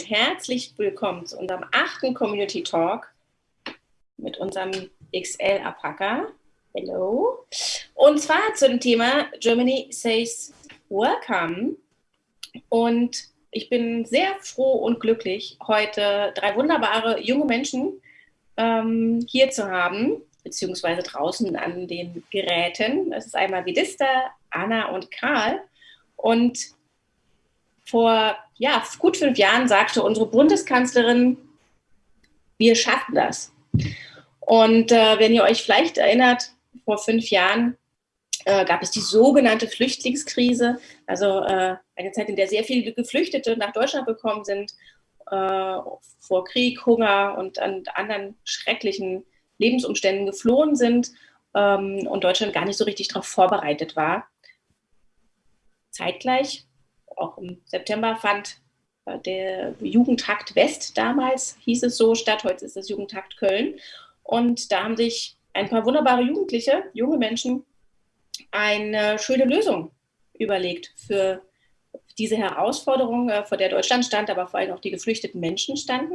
Und herzlich willkommen zu unserem achten Community Talk mit unserem XL Apaka. Hallo. Und zwar zu dem Thema Germany Says Welcome. Und ich bin sehr froh und glücklich, heute drei wunderbare junge Menschen ähm, hier zu haben, beziehungsweise draußen an den Geräten. Es ist einmal Vidista, Anna und Karl. Und vor ja, gut fünf Jahren sagte unsere Bundeskanzlerin, wir schaffen das. Und äh, wenn ihr euch vielleicht erinnert, vor fünf Jahren äh, gab es die sogenannte Flüchtlingskrise, also äh, eine Zeit, in der sehr viele Geflüchtete nach Deutschland gekommen sind, äh, vor Krieg, Hunger und an anderen schrecklichen Lebensumständen geflohen sind ähm, und Deutschland gar nicht so richtig darauf vorbereitet war. Zeitgleich auch im September fand äh, der Jugendtakt West damals, hieß es so, statt. Heute ist es Jugendtakt Köln. Und da haben sich ein paar wunderbare Jugendliche, junge Menschen, eine schöne Lösung überlegt für diese Herausforderung, äh, vor der Deutschland stand, aber vor allem auch die geflüchteten Menschen standen.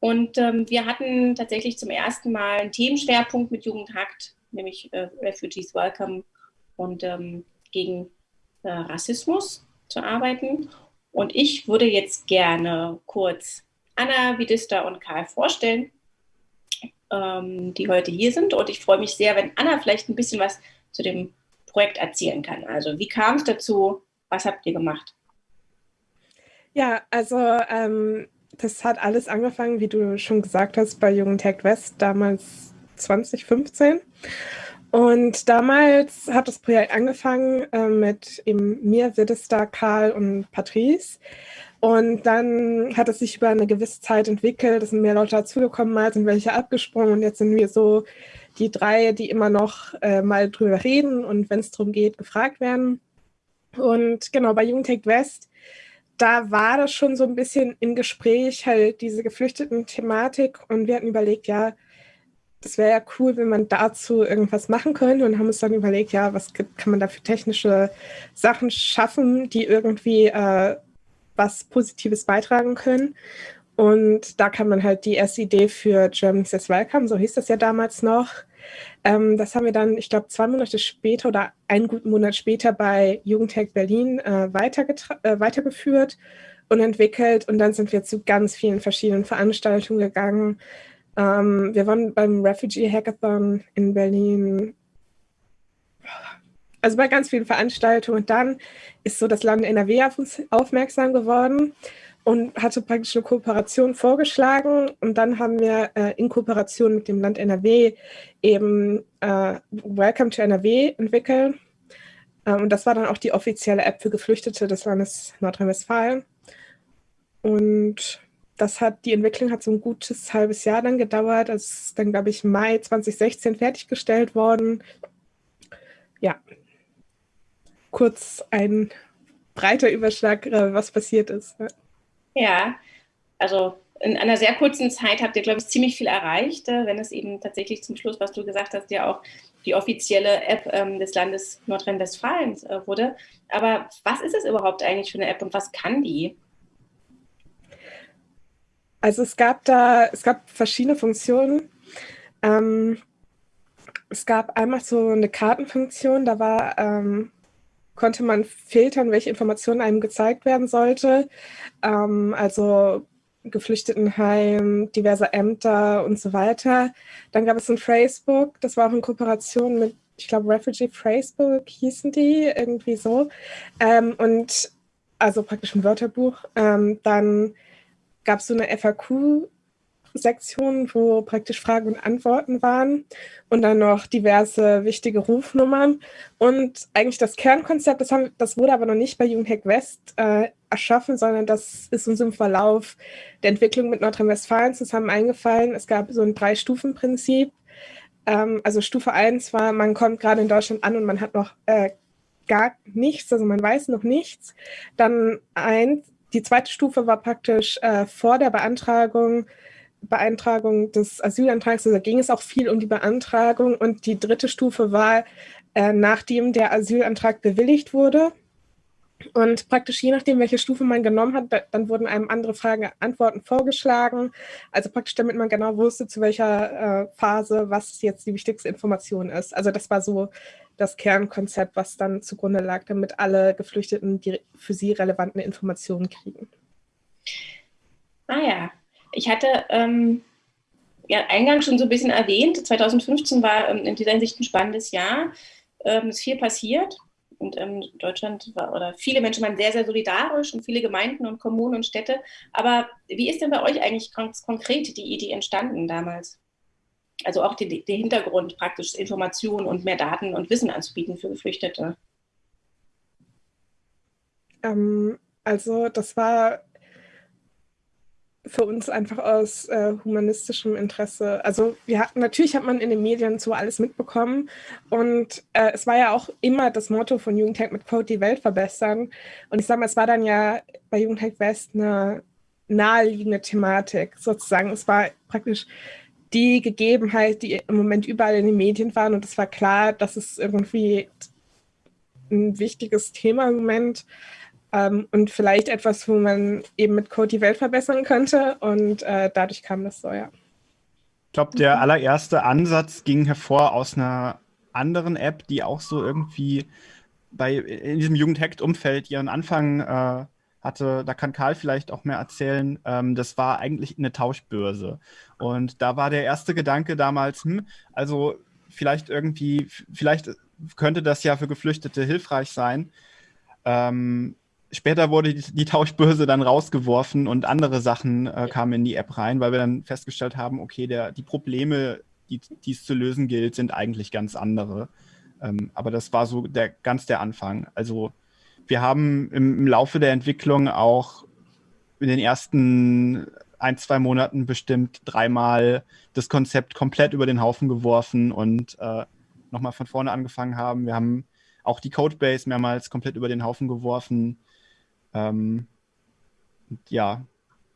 Und ähm, wir hatten tatsächlich zum ersten Mal einen Themenschwerpunkt mit Jugendhakt, nämlich äh, Refugees Welcome und ähm, gegen äh, Rassismus zu arbeiten. Und ich würde jetzt gerne kurz Anna, Vidista und Karl vorstellen, ähm, die heute hier sind. Und ich freue mich sehr, wenn Anna vielleicht ein bisschen was zu dem Projekt erzählen kann. Also wie kam es dazu? Was habt ihr gemacht? Ja, also ähm, das hat alles angefangen, wie du schon gesagt hast, bei Jugendtech West damals 2015. Und damals hat das Projekt angefangen äh, mit eben mir, Widestar, Karl und Patrice. Und dann hat es sich über eine gewisse Zeit entwickelt, es sind mehr Leute dazugekommen, mal sind welche abgesprungen und jetzt sind wir so die drei, die immer noch äh, mal drüber reden und wenn es darum geht, gefragt werden. Und genau, bei Jugendtech West, da war das schon so ein bisschen im Gespräch, halt diese geflüchteten Thematik und wir hatten überlegt, ja, das wäre ja cool, wenn man dazu irgendwas machen könnte und haben uns dann überlegt, ja, was gibt, kann man da für technische Sachen schaffen, die irgendwie äh, was Positives beitragen können. Und da kann man halt die erste Idee für German Says Welcome, so hieß das ja damals noch. Ähm, das haben wir dann, ich glaube, zwei Monate später oder einen guten Monat später bei Jugendtech Berlin äh, äh, weitergeführt und entwickelt. Und dann sind wir zu ganz vielen verschiedenen Veranstaltungen gegangen, ähm, wir waren beim Refugee Hackathon in Berlin, also bei ganz vielen Veranstaltungen. Und dann ist so das Land NRW auf uns aufmerksam geworden und hatte praktisch eine Kooperation vorgeschlagen. Und dann haben wir äh, in Kooperation mit dem Land NRW eben äh, Welcome to NRW entwickelt. Ähm, und das war dann auch die offizielle App für Geflüchtete des Landes Nordrhein-Westfalen. Und das hat, die Entwicklung hat so ein gutes halbes Jahr dann gedauert. Es ist dann, glaube ich, Mai 2016 fertiggestellt worden. Ja, kurz ein breiter Überschlag, äh, was passiert ist. Ja, also in einer sehr kurzen Zeit habt ihr, glaube ich, ziemlich viel erreicht, äh, wenn es eben tatsächlich zum Schluss, was du gesagt hast, ja auch die offizielle App ähm, des Landes Nordrhein-Westfalen äh, wurde. Aber was ist es überhaupt eigentlich für eine App und was kann die? Also es gab da, es gab verschiedene Funktionen. Ähm, es gab einmal so eine Kartenfunktion, da war, ähm, konnte man filtern, welche Informationen einem gezeigt werden sollte. Ähm, also Geflüchtetenheim, diverse Ämter und so weiter. Dann gab es ein Facebook, das war auch in Kooperation mit, ich glaube, Refugee Facebook hießen die, irgendwie so. Ähm, und also praktisch ein Wörterbuch. Ähm, dann gab es so eine FAQ-Sektion, wo praktisch Fragen und Antworten waren und dann noch diverse wichtige Rufnummern. Und eigentlich das Kernkonzept, das, haben, das wurde aber noch nicht bei Jugendhack West äh, erschaffen, sondern das ist uns im Verlauf der Entwicklung mit Nordrhein-Westfalen zusammen eingefallen. Es gab so ein Drei-Stufen-Prinzip. Ähm, also Stufe 1 war, man kommt gerade in Deutschland an und man hat noch äh, gar nichts, also man weiß noch nichts. Dann eins, die zweite Stufe war praktisch äh, vor der Beantragung, Beantragung des Asylantrags, also da ging es auch viel um die Beantragung und die dritte Stufe war, äh, nachdem der Asylantrag bewilligt wurde. Und praktisch je nachdem, welche Stufe man genommen hat, dann wurden einem andere Fragen, Antworten vorgeschlagen. Also praktisch, damit man genau wusste, zu welcher äh, Phase was jetzt die wichtigste Information ist. Also das war so das Kernkonzept, was dann zugrunde lag, damit alle Geflüchteten die für sie relevanten Informationen kriegen. Ah ja, ich hatte ähm, ja eingangs schon so ein bisschen erwähnt, 2015 war ähm, in dieser Hinsicht ein spannendes Jahr. Ähm, es ist viel passiert und ähm, Deutschland war, oder viele Menschen waren sehr, sehr solidarisch und viele Gemeinden und Kommunen und Städte. Aber wie ist denn bei euch eigentlich ganz konkret die Idee entstanden damals? Also auch der Hintergrund, praktisch Informationen und mehr Daten und Wissen anzubieten für Geflüchtete. Ähm, also das war für uns einfach aus äh, humanistischem Interesse. Also wir hatten, natürlich hat man in den Medien so alles mitbekommen und äh, es war ja auch immer das Motto von Jugendhack mit Code die Welt verbessern. Und ich sage mal, es war dann ja bei Jugendhack West eine naheliegende Thematik sozusagen. Es war praktisch die Gegebenheit, die im Moment überall in den Medien waren und es war klar, dass es irgendwie ein wichtiges Thema im Moment ähm, und vielleicht etwas, wo man eben mit Code die Welt verbessern könnte. Und äh, dadurch kam das so, ja. Ich glaube, der allererste Ansatz ging hervor aus einer anderen App, die auch so irgendwie bei in diesem Jugendhackt-Umfeld ihren Anfang äh, hatte. Da kann Karl vielleicht auch mehr erzählen. Ähm, das war eigentlich eine Tauschbörse. Und da war der erste Gedanke damals, hm, also vielleicht irgendwie, vielleicht könnte das ja für Geflüchtete hilfreich sein. Ähm, später wurde die, die, Tauschbörse dann rausgeworfen und andere Sachen äh, kamen in die App rein, weil wir dann festgestellt haben, okay, der, die Probleme, die, es zu lösen gilt, sind eigentlich ganz andere. Ähm, aber das war so der, ganz der Anfang. Also wir haben im, im, Laufe der Entwicklung auch in den ersten ein, zwei Monaten bestimmt dreimal das Konzept komplett über den Haufen geworfen und äh, nochmal von vorne angefangen haben. Wir haben auch die Codebase mehrmals komplett über den Haufen geworfen. Ähm, ja,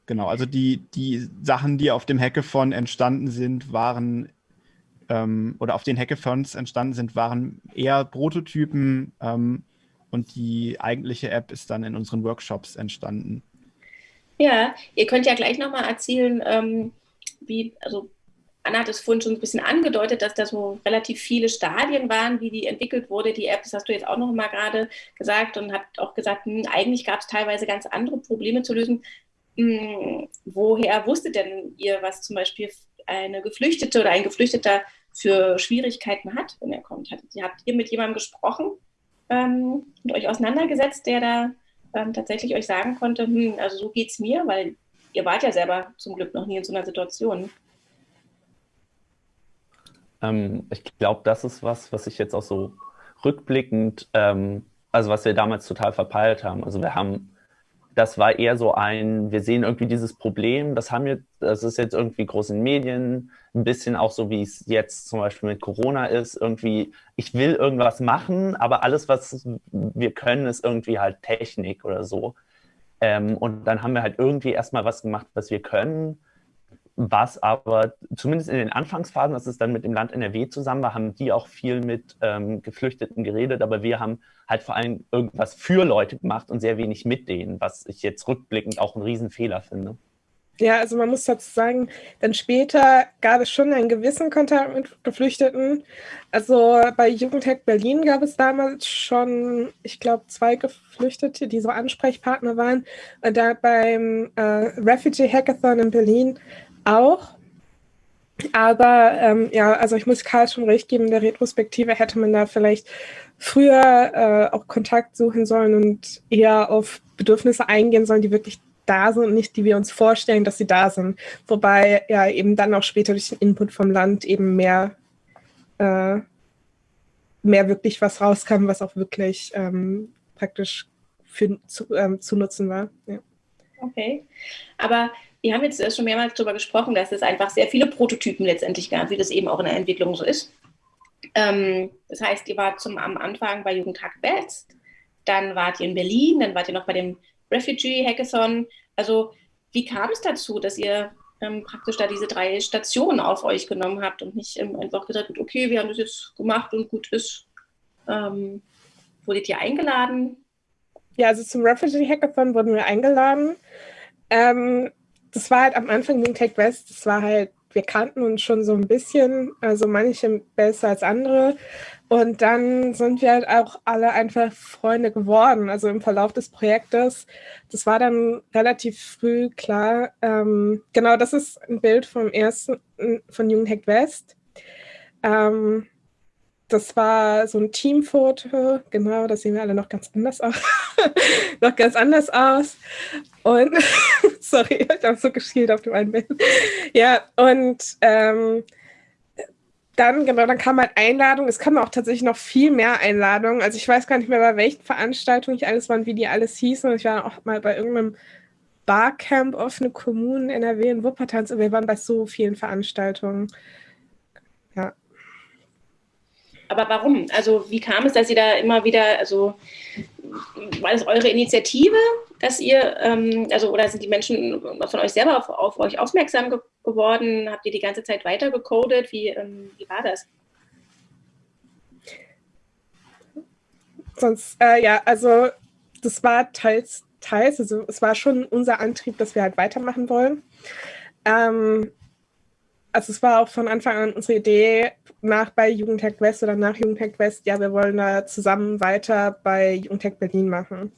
genau. Also die, die Sachen, die auf dem Hackathon entstanden sind, waren ähm, oder auf den Hackathons entstanden sind, waren eher Prototypen ähm, und die eigentliche App ist dann in unseren Workshops entstanden. Ja, ihr könnt ja gleich nochmal erzählen, ähm, wie, also Anna hat es vorhin schon ein bisschen angedeutet, dass da so relativ viele Stadien waren, wie die entwickelt wurde, die App. Das hast du jetzt auch noch mal gerade gesagt und hat auch gesagt, hm, eigentlich gab es teilweise ganz andere Probleme zu lösen. Hm, woher wusstet denn ihr, was zum Beispiel eine Geflüchtete oder ein Geflüchteter für Schwierigkeiten hat, wenn er kommt? Habt ihr mit jemandem gesprochen ähm, und euch auseinandergesetzt, der da ähm, tatsächlich euch sagen konnte, hm, also so geht es mir, weil ihr wart ja selber zum Glück noch nie in so einer Situation. Ähm, ich glaube, das ist was, was ich jetzt auch so rückblickend, ähm, also was wir damals total verpeilt haben. Also wir haben, das war eher so ein, wir sehen irgendwie dieses Problem, das haben wir, das ist jetzt irgendwie groß in Medien, ein bisschen auch so, wie es jetzt zum Beispiel mit Corona ist, irgendwie, ich will irgendwas machen, aber alles, was wir können, ist irgendwie halt Technik oder so. Ähm, und dann haben wir halt irgendwie erstmal was gemacht, was wir können was aber zumindest in den Anfangsphasen, als es dann mit dem Land NRW zusammen war, haben die auch viel mit ähm, Geflüchteten geredet, aber wir haben halt vor allem irgendwas für Leute gemacht und sehr wenig mit denen, was ich jetzt rückblickend auch einen Riesenfehler finde. Ja, also man muss dazu sagen, dann später gab es schon einen gewissen Kontakt mit Geflüchteten. Also bei Jugendhack Berlin gab es damals schon, ich glaube, zwei Geflüchtete, die so Ansprechpartner waren. Und da beim äh, Refugee Hackathon in Berlin auch. Aber ähm, ja, also ich muss Karl schon recht geben, in der Retrospektive hätte man da vielleicht früher äh, auch Kontakt suchen sollen und eher auf Bedürfnisse eingehen sollen, die wirklich da sind und nicht die wir uns vorstellen, dass sie da sind. Wobei ja eben dann auch später durch den Input vom Land eben mehr, äh, mehr wirklich was rauskam, was auch wirklich ähm, praktisch für, zu, ähm, zu nutzen war. Ja. Okay, aber wir haben jetzt schon mehrmals darüber gesprochen, dass es einfach sehr viele Prototypen letztendlich gab, wie das eben auch in der Entwicklung so ist. Ähm, das heißt, ihr wart zum, am Anfang bei Jugendtag West, dann wart ihr in Berlin, dann wart ihr noch bei dem Refugee Hackathon. Also wie kam es dazu, dass ihr ähm, praktisch da diese drei Stationen auf euch genommen habt und nicht ähm, einfach gesagt habt, okay, wir haben das jetzt gemacht und gut ist. Ähm, wurdet ihr eingeladen? ja, also zum Refugee Hackathon wurden wir eingeladen. Ähm, das war halt am Anfang Wing Tech West, das war halt, wir kannten uns schon so ein bisschen, also manche besser als andere. Und dann sind wir halt auch alle einfach Freunde geworden, also im Verlauf des Projektes. Das war dann relativ früh klar. Ähm, genau, das ist ein Bild vom ersten, von Jugendhack West. Ähm, das war so ein Teamfoto, genau, da sehen wir alle noch ganz anders aus. noch ganz anders aus. Und, sorry, ich habe so geschielt auf dem einen Bild. Ja, und ähm, dann, genau, dann kam halt Einladung. Es kamen auch tatsächlich noch viel mehr Einladungen. Also ich weiß gar nicht mehr, bei welchen Veranstaltungen ich alles war und wie die alles hießen. Ich war auch mal bei irgendeinem Barcamp offene Kommunen NRW in Wuppertal. Und wir waren bei so vielen Veranstaltungen. Aber warum? Also wie kam es, dass Sie da immer wieder, also war das eure Initiative, dass ihr, ähm, also oder sind die Menschen von euch selber auf, auf euch aufmerksam ge geworden? Habt ihr die ganze Zeit weiter gecodet? Wie, ähm, wie war das? Sonst, äh, ja, also das war teils, teils, also es war schon unser Antrieb, dass wir halt weitermachen wollen. Ähm, also es war auch von Anfang an unsere Idee, nach bei Jugendhack West oder nach Jugendhack West, ja, wir wollen da zusammen weiter bei Jugendhack Berlin machen.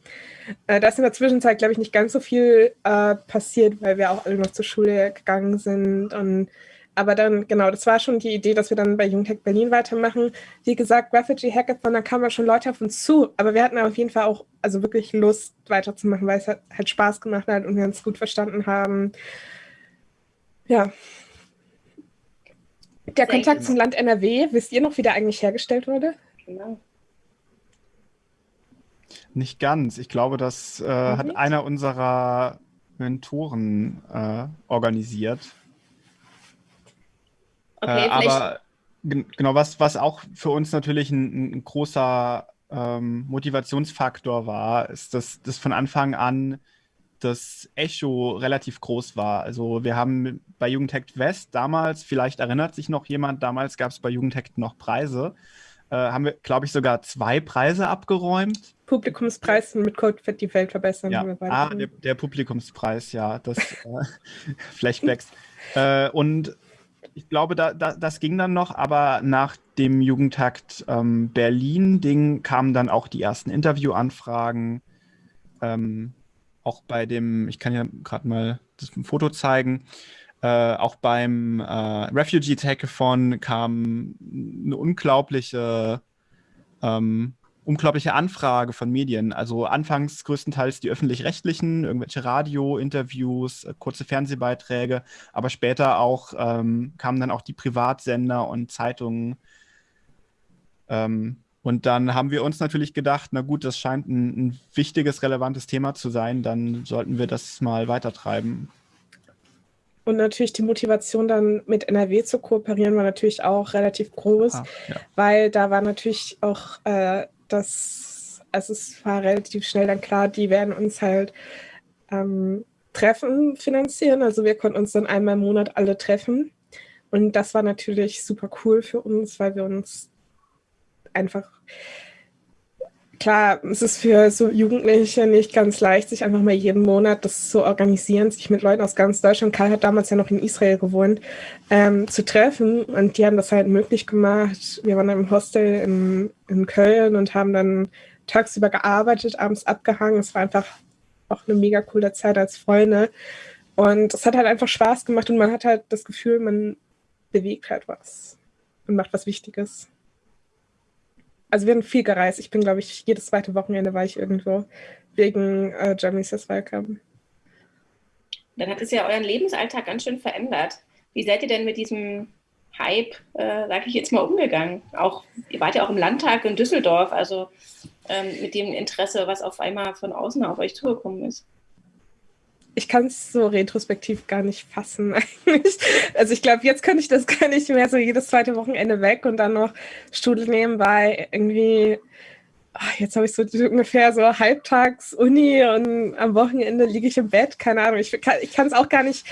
Äh, da ist in der Zwischenzeit, glaube ich, nicht ganz so viel äh, passiert, weil wir auch alle noch zur Schule gegangen sind. Und, aber dann, genau, das war schon die Idee, dass wir dann bei Jugendhack Berlin weitermachen. Wie gesagt, Refugee Hackathon, da kamen schon Leute auf uns zu, aber wir hatten auf jeden Fall auch also wirklich Lust weiterzumachen, weil es halt, halt Spaß gemacht hat und wir uns gut verstanden haben. Ja, der Kontakt zum Land NRW, wisst ihr noch, wie der eigentlich hergestellt wurde? Genau. Nicht ganz. Ich glaube, das äh, hat einer unserer Mentoren äh, organisiert. Okay, äh, aber genau, was, was auch für uns natürlich ein, ein großer ähm, Motivationsfaktor war, ist, dass das von Anfang an das Echo relativ groß war. Also wir haben bei Jugendhackt West damals, vielleicht erinnert sich noch jemand, damals gab es bei Jugendhackt noch Preise, äh, haben wir, glaube ich, sogar zwei Preise abgeräumt. Publikumspreis mit Code die Welt verbessern. Ja. Ah, der, der, Publikumspreis, ja, das äh, Flashbacks. äh, und ich glaube, da, da, das ging dann noch, aber nach dem Jugendhakt ähm, Berlin-Ding kamen dann auch die ersten Interviewanfragen. Ähm, auch bei dem, ich kann ja gerade mal das Foto zeigen, äh, auch beim äh, Refugee Hackathon kam eine unglaubliche, ähm, unglaubliche Anfrage von Medien. Also anfangs größtenteils die öffentlich-rechtlichen, irgendwelche Radio-Interviews, äh, kurze Fernsehbeiträge, aber später auch ähm, kamen dann auch die Privatsender und Zeitungen. Ähm, und dann haben wir uns natürlich gedacht, na gut, das scheint ein, ein wichtiges, relevantes Thema zu sein, dann sollten wir das mal weitertreiben. Und natürlich die Motivation dann mit NRW zu kooperieren war natürlich auch relativ groß, ah, ja. weil da war natürlich auch äh, das, also es war relativ schnell dann klar, die werden uns halt ähm, Treffen finanzieren. Also wir konnten uns dann einmal im Monat alle treffen. Und das war natürlich super cool für uns, weil wir uns einfach klar, es ist für so Jugendliche nicht ganz leicht, sich einfach mal jeden Monat das zu organisieren, sich mit Leuten aus ganz Deutschland, Karl hat damals ja noch in Israel gewohnt, ähm, zu treffen. Und die haben das halt möglich gemacht. Wir waren im Hostel in, in Köln und haben dann tagsüber gearbeitet, abends abgehangen. Es war einfach auch eine mega coole Zeit als Freunde. Und es hat halt einfach Spaß gemacht und man hat halt das Gefühl, man bewegt halt was und macht was Wichtiges also wir haben viel gereist. Ich bin, glaube ich, jedes zweite Wochenende war ich irgendwo wegen äh, Germany Says Welcome. Dann hat es ja euren Lebensalltag ganz schön verändert. Wie seid ihr denn mit diesem Hype, äh, sage ich jetzt mal, umgegangen? Auch, ihr wart ja auch im Landtag in Düsseldorf, also ähm, mit dem Interesse, was auf einmal von außen auf euch zugekommen ist ich kann es so retrospektiv gar nicht fassen eigentlich. Also ich glaube, jetzt könnte ich das gar nicht mehr so jedes zweite Wochenende weg und dann noch Studie nebenbei irgendwie, ach, jetzt habe ich so ungefähr so halbtags Uni und am Wochenende liege ich im Bett, keine Ahnung. Ich kann es auch gar nicht,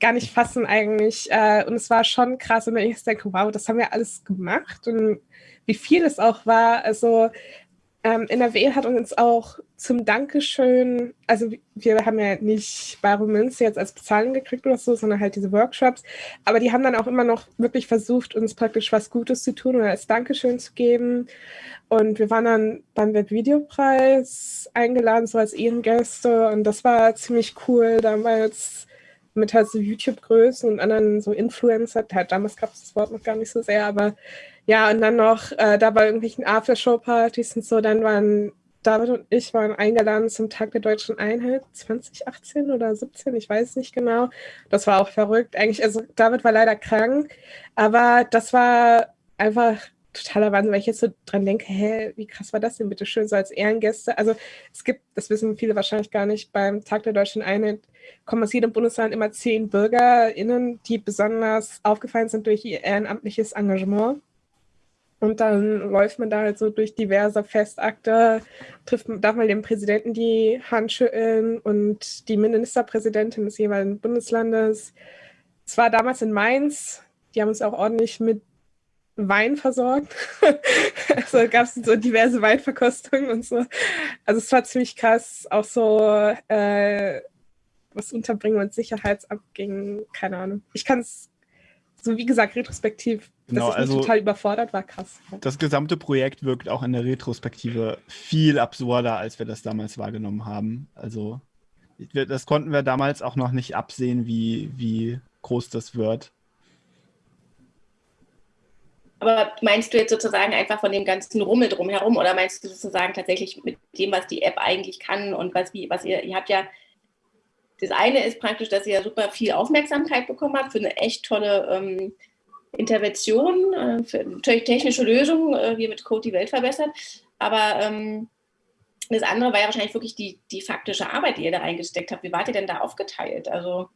gar nicht fassen eigentlich. Äh, und es war schon krass, wenn ich denke, wow, das haben wir alles gemacht und wie viel es auch war. Also ähm, NRW hat uns auch zum Dankeschön, also wir haben ja nicht Bare Münze jetzt als Bezahlung gekriegt oder so, sondern halt diese Workshops. Aber die haben dann auch immer noch wirklich versucht, uns praktisch was Gutes zu tun oder als Dankeschön zu geben. Und wir waren dann beim Webvideopreis eingeladen, so als Ehrengäste. Und das war ziemlich cool damals mit halt so YouTube-Größen und anderen so Influencer. Halt, damals gab es das Wort noch gar nicht so sehr, aber ja, und dann noch äh, da bei irgendwelchen Aftershow-Partys und so, dann waren David und ich waren eingeladen zum Tag der Deutschen Einheit 2018 oder 17, ich weiß nicht genau. Das war auch verrückt. Eigentlich, also David war leider krank, aber das war einfach totaler Wahnsinn, weil ich jetzt so dran denke, hä, wie krass war das denn bitte schön, so als Ehrengäste. Also es gibt, das wissen viele wahrscheinlich gar nicht, beim Tag der Deutschen Einheit kommen aus jedem Bundesland immer zehn BürgerInnen, die besonders aufgefallen sind durch ihr ehrenamtliches Engagement. Und dann läuft man da halt so durch diverse Festakte, trifft, darf man dem Präsidenten die Hand schütteln und die Ministerpräsidentin des jeweiligen Bundeslandes. Es war damals in Mainz, die haben uns auch ordentlich mit Wein versorgt. also gab es so diverse Weinverkostungen und so. Also es war ziemlich krass, auch so äh, was Unterbringen und Sicherheitsamt ging, keine Ahnung. Ich kann es so wie gesagt, retrospektiv, genau, dass ich also total überfordert war, krass. Das gesamte Projekt wirkt auch in der Retrospektive viel absurder, als wir das damals wahrgenommen haben. Also das konnten wir damals auch noch nicht absehen, wie, wie groß das wird. Aber meinst du jetzt sozusagen einfach von dem ganzen Rummel drumherum oder meinst du sozusagen tatsächlich mit dem, was die App eigentlich kann und was, wie, was ihr, ihr habt ja das eine ist praktisch, dass ihr super viel Aufmerksamkeit bekommen habt für eine echt tolle ähm, Intervention, äh, technische Lösung, äh, wie mit Code die Welt verbessert. Aber ähm, das andere war ja wahrscheinlich wirklich die, die faktische Arbeit, die ihr da reingesteckt habt. Wie wart ihr denn da aufgeteilt? Also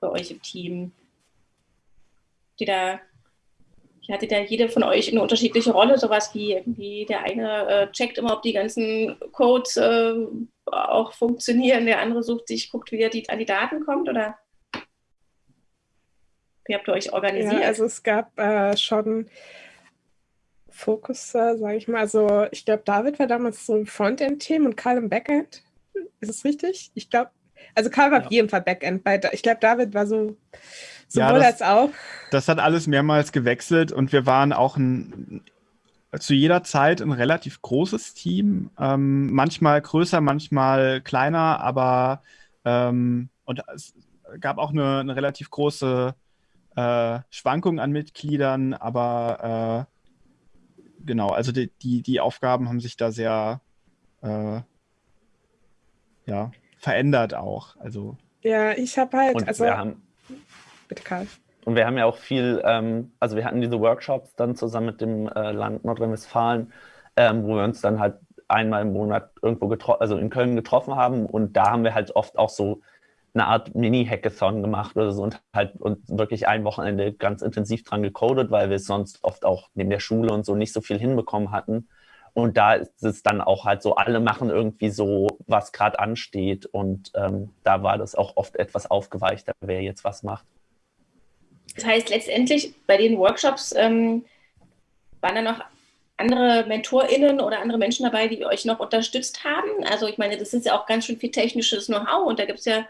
bei euch im Team? Die da hatte da jede von euch eine unterschiedliche Rolle, sowas wie irgendwie der eine äh, checkt immer, ob die ganzen Codes äh, auch funktionieren, der andere sucht sich, guckt, wie er die, an die Daten kommt oder wie habt ihr euch organisiert? Ja, also es gab äh, schon Fokus, äh, sage ich mal. Also ich glaube, David war damals so im Frontend-Team und Karl im Backend. Ist es richtig? Ich glaube, also Karl war ja. auf jeden Fall Backend. Bei, ich glaube, David war so sowohl ja, das, als auch. Das hat alles mehrmals gewechselt und wir waren auch ein, zu jeder Zeit ein relativ großes Team. Ähm, manchmal größer, manchmal kleiner, aber ähm, und es gab auch eine, eine relativ große äh, Schwankung an Mitgliedern, aber äh, genau, also die, die, die, Aufgaben haben sich da sehr äh, ja, verändert auch. Also. Ja, ich habe halt. Und also, wir haben, bitte Karl. Und wir haben ja auch viel, ähm, also wir hatten diese Workshops dann zusammen mit dem äh, Land Nordrhein-Westfalen, ähm, wo wir uns dann halt einmal im Monat irgendwo getroffen, also in Köln getroffen haben. Und da haben wir halt oft auch so eine Art Mini-Hackathon gemacht oder so und halt und wirklich ein Wochenende ganz intensiv dran gecodet, weil wir es sonst oft auch neben der Schule und so nicht so viel hinbekommen hatten. Und da ist es dann auch halt so, alle machen irgendwie so, was gerade ansteht. Und ähm, da war das auch oft etwas aufgeweichter, wer jetzt was macht. Das heißt, letztendlich bei den Workshops ähm, waren da noch andere MentorInnen oder andere Menschen dabei, die euch noch unterstützt haben? Also ich meine, das ist ja auch ganz schön viel technisches Know-how und da gibt es ja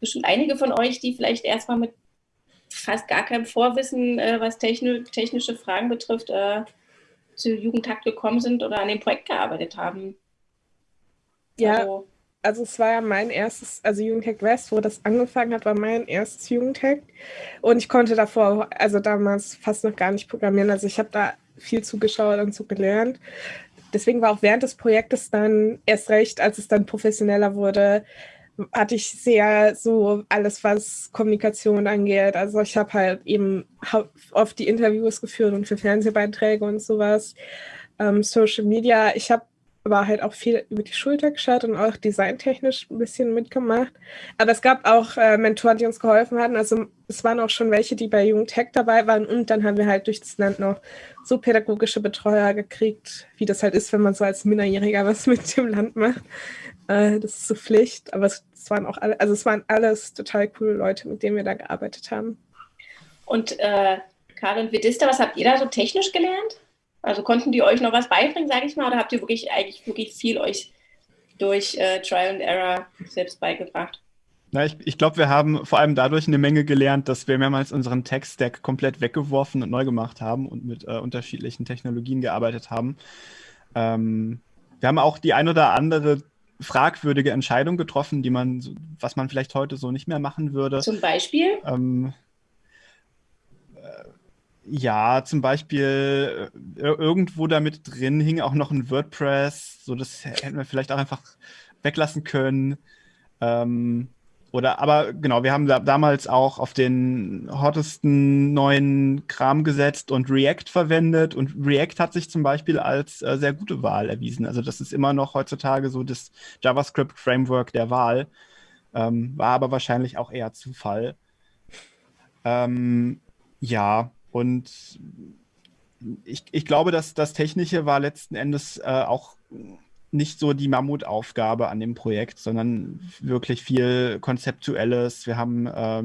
bestimmt einige von euch, die vielleicht erstmal mit fast gar keinem Vorwissen, äh, was techni technische Fragen betrifft, äh, zu Jugendtakt gekommen sind oder an dem Projekt gearbeitet haben. Ja, also, also es war ja mein erstes, also Jugendhack West, wo das angefangen hat, war mein erstes Jugendhack. Und ich konnte davor, also damals fast noch gar nicht programmieren. Also ich habe da viel zugeschaut und zugelernt. Deswegen war auch während des Projektes dann erst recht, als es dann professioneller wurde, hatte ich sehr so alles, was Kommunikation angeht. Also ich habe halt eben oft die Interviews geführt und für Fernsehbeiträge und sowas. Ähm, Social Media. Ich habe aber halt auch viel über die Schulter geschaut und auch designtechnisch ein bisschen mitgemacht. Aber es gab auch äh, Mentoren, die uns geholfen hatten. Also es waren auch schon welche, die bei Jugendhack dabei waren. Und dann haben wir halt durch das Land noch so pädagogische Betreuer gekriegt, wie das halt ist, wenn man so als Minderjähriger was mit dem Land macht. Äh, das ist so Pflicht. Aber es, es, waren auch alle, also es waren alles total coole Leute, mit denen wir da gearbeitet haben. Und äh, Karl und Vedista, was habt ihr da so technisch gelernt? Also konnten die euch noch was beibringen, sage ich mal, oder habt ihr wirklich eigentlich wirklich viel euch durch äh, Trial and Error selbst beigebracht? Na, ich, ich glaube, wir haben vor allem dadurch eine Menge gelernt, dass wir mehrmals unseren Tech-Stack komplett weggeworfen und neu gemacht haben und mit äh, unterschiedlichen Technologien gearbeitet haben. Ähm, wir haben auch die ein oder andere fragwürdige Entscheidung getroffen, die man, was man vielleicht heute so nicht mehr machen würde. Zum Beispiel? Ähm, äh, ja, zum Beispiel äh, irgendwo damit drin hing auch noch ein WordPress, so das hätten wir vielleicht auch einfach weglassen können. Ähm, oder, aber genau, wir haben da, damals auch auf den hottesten neuen Kram gesetzt und React verwendet. Und React hat sich zum Beispiel als äh, sehr gute Wahl erwiesen. Also das ist immer noch heutzutage so das JavaScript-Framework der Wahl. Ähm, war aber wahrscheinlich auch eher Zufall. Ähm, ja, und ich, ich glaube, dass das Technische war letzten Endes äh, auch nicht so die Mammutaufgabe an dem Projekt, sondern wirklich viel Konzeptuelles. Wir haben äh,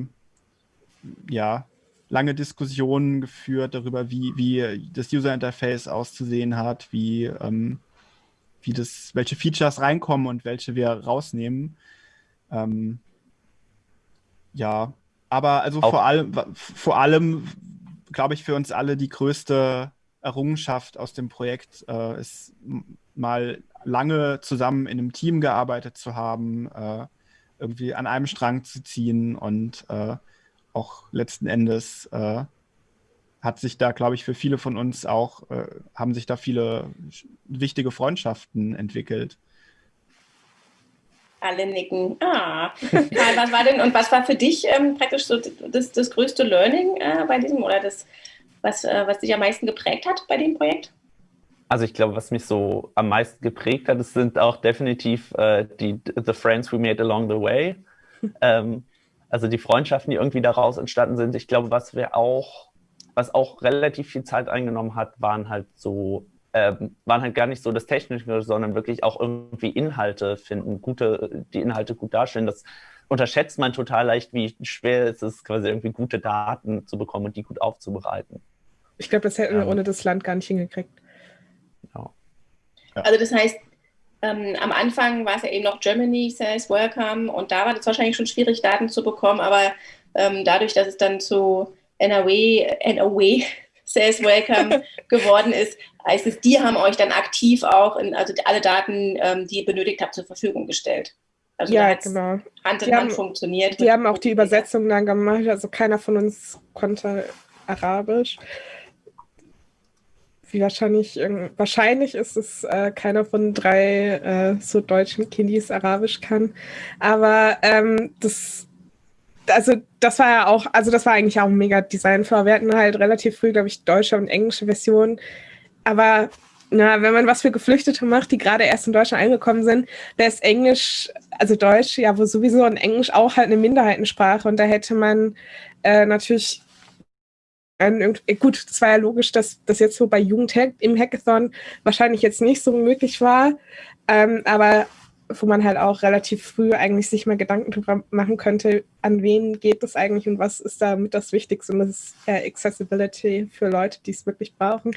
ja lange Diskussionen geführt darüber, wie, wie das User Interface auszusehen hat, wie, ähm, wie das, welche Features reinkommen und welche wir rausnehmen. Ähm, ja, aber also vor allem, vor allem, glaube ich, für uns alle die größte Errungenschaft aus dem Projekt äh, ist mal lange zusammen in einem Team gearbeitet zu haben, äh, irgendwie an einem Strang zu ziehen und äh, auch letzten Endes äh, hat sich da, glaube ich, für viele von uns auch, äh, haben sich da viele wichtige Freundschaften entwickelt. Alle nicken. Ah, was war denn und was war für dich ähm, praktisch so das, das größte Learning äh, bei diesem oder das, was, äh, was dich am meisten geprägt hat bei dem Projekt? Also ich glaube, was mich so am meisten geprägt hat, das sind auch definitiv äh, die The Friends We Made Along the Way. ähm, also die Freundschaften, die irgendwie daraus entstanden sind. Ich glaube, was wir auch, was auch relativ viel Zeit eingenommen hat, waren halt so, ähm, waren halt gar nicht so das Technische, sondern wirklich auch irgendwie Inhalte finden, gute, die Inhalte gut darstellen. Das unterschätzt man total leicht, wie schwer es ist, quasi irgendwie gute Daten zu bekommen und die gut aufzubereiten. Ich glaube, das hätten wir ähm, ohne das Land gar nicht hingekriegt. Ja. Also das heißt, ähm, am Anfang war es ja eben noch Germany says welcome und da war es wahrscheinlich schon schwierig, Daten zu bekommen, aber ähm, dadurch, dass es dann zu NOW, NOW says welcome geworden ist, heißt es, die haben euch dann aktiv auch, in, also alle Daten, ähm, die ihr benötigt habt, zur Verfügung gestellt. Also ja, genau. Hand in die Hand haben, funktioniert. Die haben auch die Übersetzung dann gemacht, also keiner von uns konnte Arabisch wie wahrscheinlich, wahrscheinlich ist es äh, keiner von drei äh, so deutschen Kiddies Arabisch kann. Aber ähm, das, also das war ja auch, also das war eigentlich auch ein mega Design. Wir hatten halt relativ früh, glaube ich, deutsche und englische Versionen. Aber na, wenn man was für Geflüchtete macht, die gerade erst in Deutschland angekommen sind, da ist Englisch, also Deutsch, ja, wo sowieso und Englisch auch halt eine Minderheitensprache. Und da hätte man äh, natürlich äh, gut, das war ja logisch, dass das jetzt so bei Jugendhack im Hackathon wahrscheinlich jetzt nicht so möglich war, ähm, aber wo man halt auch relativ früh eigentlich sich mal Gedanken drüber machen könnte, an wen geht das eigentlich und was ist damit das Wichtigste und das ist äh, Accessibility für Leute, die es wirklich brauchen.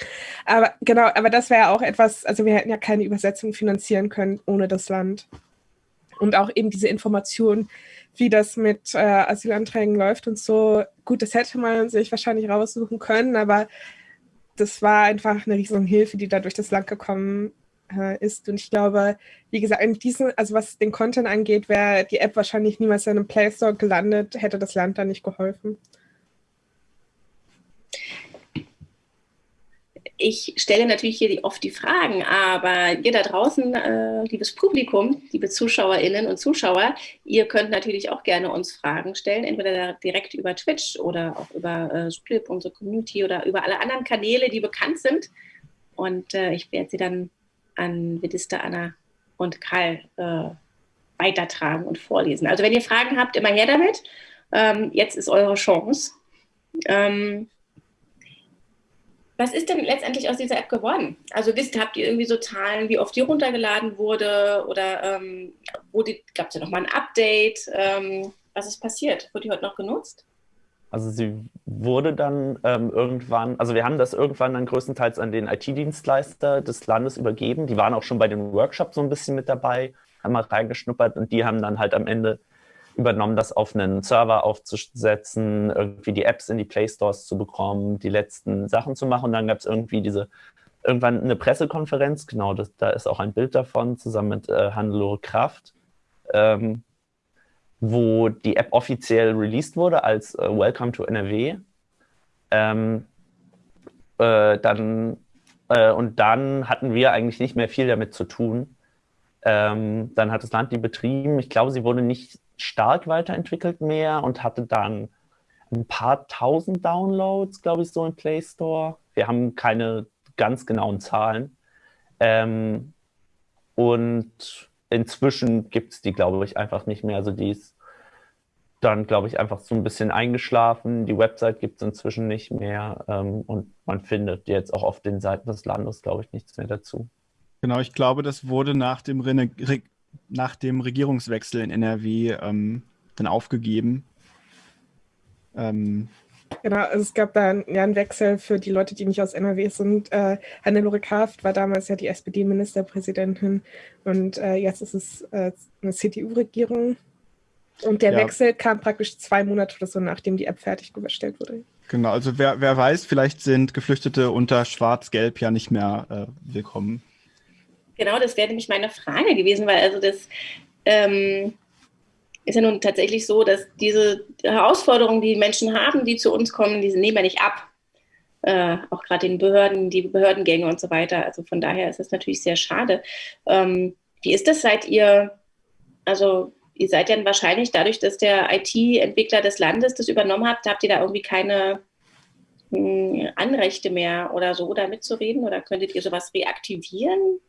Aber genau, aber das wäre auch etwas, also wir hätten ja keine Übersetzung finanzieren können ohne das Land. Und auch eben diese Information, wie das mit äh, Asylanträgen läuft und so. Gut, das hätte man sich wahrscheinlich raussuchen können, aber das war einfach eine riesige Hilfe, die da durch das Land gekommen äh, ist. Und ich glaube, wie gesagt, in diesem, also was den Content angeht, wäre die App wahrscheinlich niemals in einem Play Store gelandet, hätte das Land da nicht geholfen. Ich stelle natürlich hier oft die Fragen, aber ihr da draußen, äh, liebes Publikum, liebe Zuschauerinnen und Zuschauer, ihr könnt natürlich auch gerne uns Fragen stellen, entweder direkt über Twitch oder auch über äh, unsere Community oder über alle anderen Kanäle, die bekannt sind. Und äh, ich werde sie dann an Vedista, Anna und Karl äh, weitertragen und vorlesen. Also wenn ihr Fragen habt, immer her damit. Ähm, jetzt ist eure Chance. Ähm, was ist denn letztendlich aus dieser App geworden? Also wisst, habt ihr irgendwie so Zahlen, wie oft die runtergeladen wurde oder ähm, gab es ja nochmal ein Update? Ähm, was ist passiert? Wurde die heute noch genutzt? Also sie wurde dann ähm, irgendwann, also wir haben das irgendwann dann größtenteils an den IT-Dienstleister des Landes übergeben. Die waren auch schon bei den Workshops so ein bisschen mit dabei, haben mal reingeschnuppert und die haben dann halt am Ende übernommen, das auf einen Server aufzusetzen, irgendwie die Apps in die Play Stores zu bekommen, die letzten Sachen zu machen. Und dann gab es irgendwie diese, irgendwann eine Pressekonferenz, genau, das, da ist auch ein Bild davon, zusammen mit äh, Hannelore Kraft, ähm, wo die App offiziell released wurde als äh, Welcome to NRW. Ähm, äh, dann, äh, und dann hatten wir eigentlich nicht mehr viel damit zu tun. Ähm, dann hat das Land die betrieben. Ich glaube, sie wurde nicht stark weiterentwickelt mehr und hatte dann ein paar tausend Downloads, glaube ich, so im Play Store. Wir haben keine ganz genauen Zahlen. Ähm, und inzwischen gibt es die, glaube ich, einfach nicht mehr. Also die ist dann, glaube ich, einfach so ein bisschen eingeschlafen. Die Website gibt es inzwischen nicht mehr. Ähm, und man findet jetzt auch auf den Seiten des Landes, glaube ich, nichts mehr dazu. Genau, ich glaube, das wurde nach dem Rene nach dem Regierungswechsel in NRW ähm, dann aufgegeben. Ähm, genau, also es gab da ja einen Wechsel für die Leute, die nicht aus NRW sind. Äh, Hannelore Kraft war damals ja die SPD-Ministerpräsidentin und äh, jetzt ist es äh, eine CDU-Regierung. Und der ja. Wechsel kam praktisch zwei Monate oder so, nachdem die App fertiggestellt wurde. Genau, also wer, wer weiß, vielleicht sind Geflüchtete unter Schwarz-Gelb ja nicht mehr äh, willkommen. Genau, das wäre nämlich meine Frage gewesen, weil also das ähm, ist ja nun tatsächlich so, dass diese Herausforderungen, die Menschen haben, die zu uns kommen, die nehmen ja nicht ab. Äh, auch gerade den Behörden, die Behördengänge und so weiter. Also von daher ist es natürlich sehr schade. Ähm, wie ist das, seid ihr, also ihr seid ja wahrscheinlich dadurch, dass der IT-Entwickler des Landes das übernommen hat, habt ihr da irgendwie keine mh, hm, Anrechte mehr oder so, da mitzureden? Oder könntet ihr sowas reaktivieren?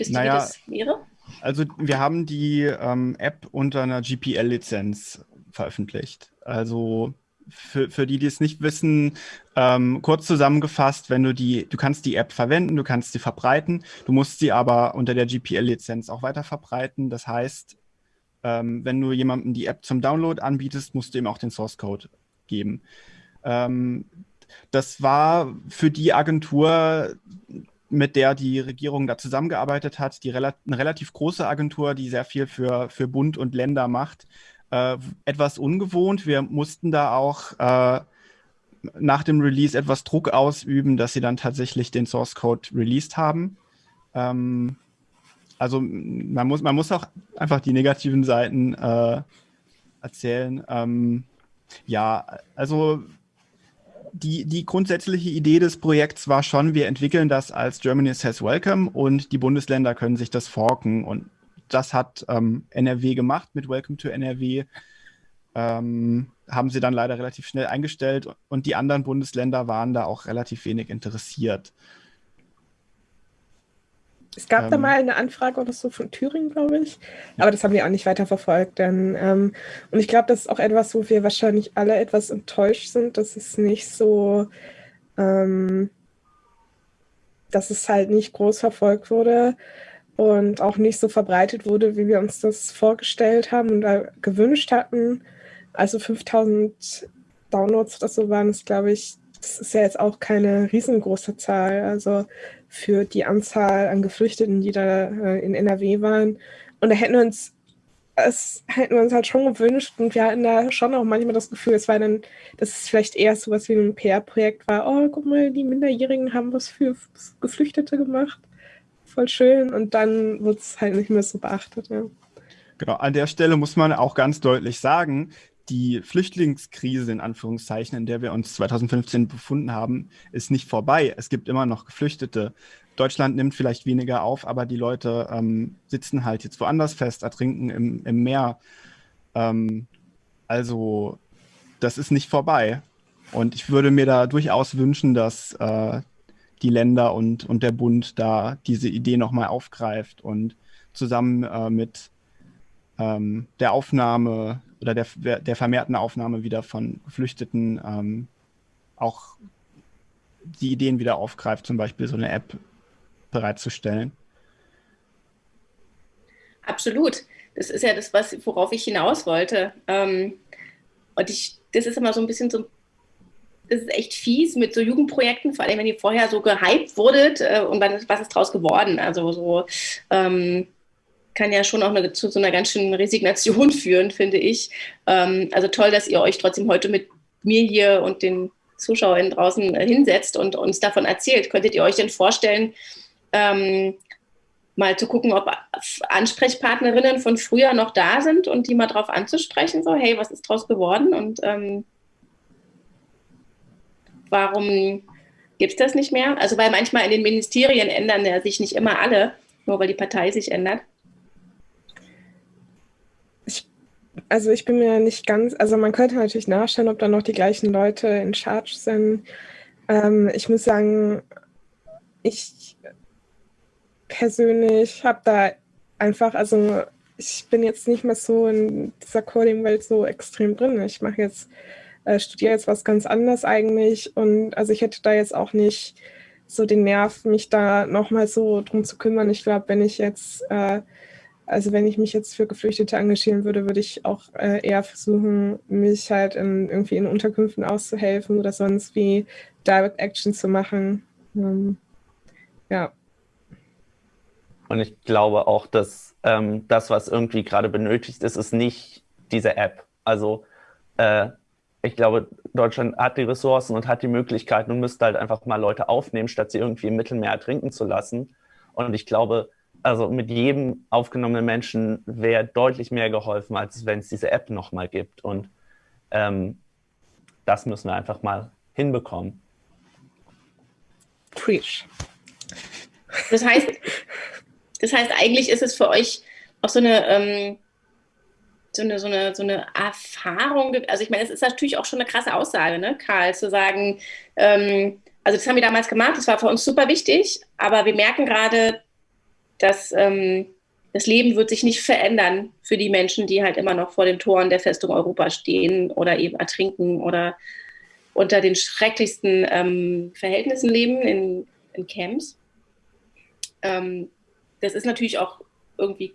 Wisst naja, ihr, wie das wäre? Also wir haben die ähm, App unter einer GPL-Lizenz veröffentlicht. Also für, für die, die es nicht wissen, ähm, kurz zusammengefasst, wenn du die, du kannst die App verwenden, du kannst sie verbreiten, du musst sie aber unter der GPL-Lizenz auch weiter verbreiten. Das heißt, ähm, wenn du jemandem die App zum Download anbietest, musst du ihm auch den Source Code geben. Ähm, das war für die Agentur mit der die Regierung da zusammengearbeitet hat, die rela eine relativ große Agentur, die sehr viel für, für Bund und Länder macht, äh, etwas ungewohnt. Wir mussten da auch äh, nach dem Release etwas Druck ausüben, dass sie dann tatsächlich den Source Code released haben. Ähm, also man muss, man muss auch einfach die negativen Seiten äh, erzählen. Ähm, ja, also die, die grundsätzliche Idee des Projekts war schon, wir entwickeln das als Germany Says Welcome und die Bundesländer können sich das forken. Und das hat ähm, NRW gemacht mit Welcome to NRW. Ähm, haben sie dann leider relativ schnell eingestellt und die anderen Bundesländer waren da auch relativ wenig interessiert. Es gab ähm, da mal eine Anfrage oder so von Thüringen, glaube ich. Ja. Aber das haben wir auch nicht weiter verfolgt. Denn, ähm, und ich glaube, das ist auch etwas, wo wir wahrscheinlich alle etwas enttäuscht sind, dass es nicht so, ähm, dass es halt nicht groß verfolgt wurde und auch nicht so verbreitet wurde, wie wir uns das vorgestellt haben und gewünscht hatten. Also 5000 Downloads oder so waren es, glaube ich. Das ist ja jetzt auch keine riesengroße Zahl. Also für die Anzahl an Geflüchteten, die da äh, in NRW waren. Und da hätten wir uns, es hätten wir uns halt schon gewünscht und wir hatten da schon auch manchmal das Gefühl, es war dann, dass es vielleicht eher so was wie ein PR-Projekt war. Oh, guck mal, die Minderjährigen haben was für Geflüchtete gemacht. Voll schön. Und dann wird es halt nicht mehr so beachtet, ja. Genau, an der Stelle muss man auch ganz deutlich sagen, die Flüchtlingskrise in Anführungszeichen, in der wir uns 2015 befunden haben, ist nicht vorbei. Es gibt immer noch Geflüchtete. Deutschland nimmt vielleicht weniger auf, aber die Leute ähm, sitzen halt jetzt woanders fest, ertrinken im, im Meer. Ähm, also das ist nicht vorbei. Und ich würde mir da durchaus wünschen, dass äh, die Länder und, und der Bund da diese Idee nochmal aufgreift und zusammen äh, mit ähm, der Aufnahme oder der, der vermehrten Aufnahme wieder von Geflüchteten ähm, auch die Ideen wieder aufgreift, zum Beispiel so eine App bereitzustellen. Absolut. Das ist ja das, was, worauf ich hinaus wollte. Ähm, und ich, das ist immer so ein bisschen so, das ist echt fies mit so Jugendprojekten, vor allem wenn ihr vorher so gehypt wurdet äh, und ist, was ist draus geworden? Also so, ähm, kann ja schon auch eine, zu so einer ganz schönen Resignation führen, finde ich. Ähm, also toll, dass ihr euch trotzdem heute mit mir hier und den Zuschauern draußen äh, hinsetzt und uns davon erzählt. Könntet ihr euch denn vorstellen, ähm, mal zu gucken, ob Ansprechpartnerinnen von früher noch da sind und die mal drauf anzusprechen, so, hey, was ist draus geworden und ähm, warum gibt es das nicht mehr? Also weil manchmal in den Ministerien ändern ja sich nicht immer alle, nur weil die Partei sich ändert. Also ich bin mir nicht ganz, also man könnte natürlich nachschauen, ob da noch die gleichen Leute in Charge sind. Ähm, ich muss sagen, ich persönlich habe da einfach, also ich bin jetzt nicht mehr so in dieser Coding-Welt so extrem drin. Ich mache jetzt, äh, studiere jetzt was ganz anderes eigentlich und also ich hätte da jetzt auch nicht so den Nerv, mich da nochmal so drum zu kümmern. Ich glaube, wenn ich jetzt äh, also wenn ich mich jetzt für Geflüchtete engagieren würde, würde ich auch äh, eher versuchen, mich halt in, irgendwie in Unterkünften auszuhelfen oder sonst wie Direct Action zu machen. Ähm, ja. Und ich glaube auch, dass ähm, das, was irgendwie gerade benötigt ist, ist nicht diese App. Also äh, ich glaube, Deutschland hat die Ressourcen und hat die Möglichkeiten und müsste halt einfach mal Leute aufnehmen, statt sie irgendwie im Mittelmeer ertrinken zu lassen. Und ich glaube, also mit jedem aufgenommenen Menschen wäre deutlich mehr geholfen, als wenn es diese App nochmal gibt. Und ähm, das müssen wir einfach mal hinbekommen. Preach. Das heißt, das heißt, eigentlich ist es für euch auch so eine, ähm, so eine, so eine, so eine Erfahrung. Also ich meine, es ist natürlich auch schon eine krasse Aussage, ne, Karl, zu sagen, ähm, also das haben wir damals gemacht, das war für uns super wichtig, aber wir merken gerade, dass ähm, das Leben wird sich nicht verändern für die Menschen, die halt immer noch vor den Toren der Festung Europa stehen oder eben ertrinken oder unter den schrecklichsten ähm, Verhältnissen leben in, in Camps. Ähm, das ist natürlich auch irgendwie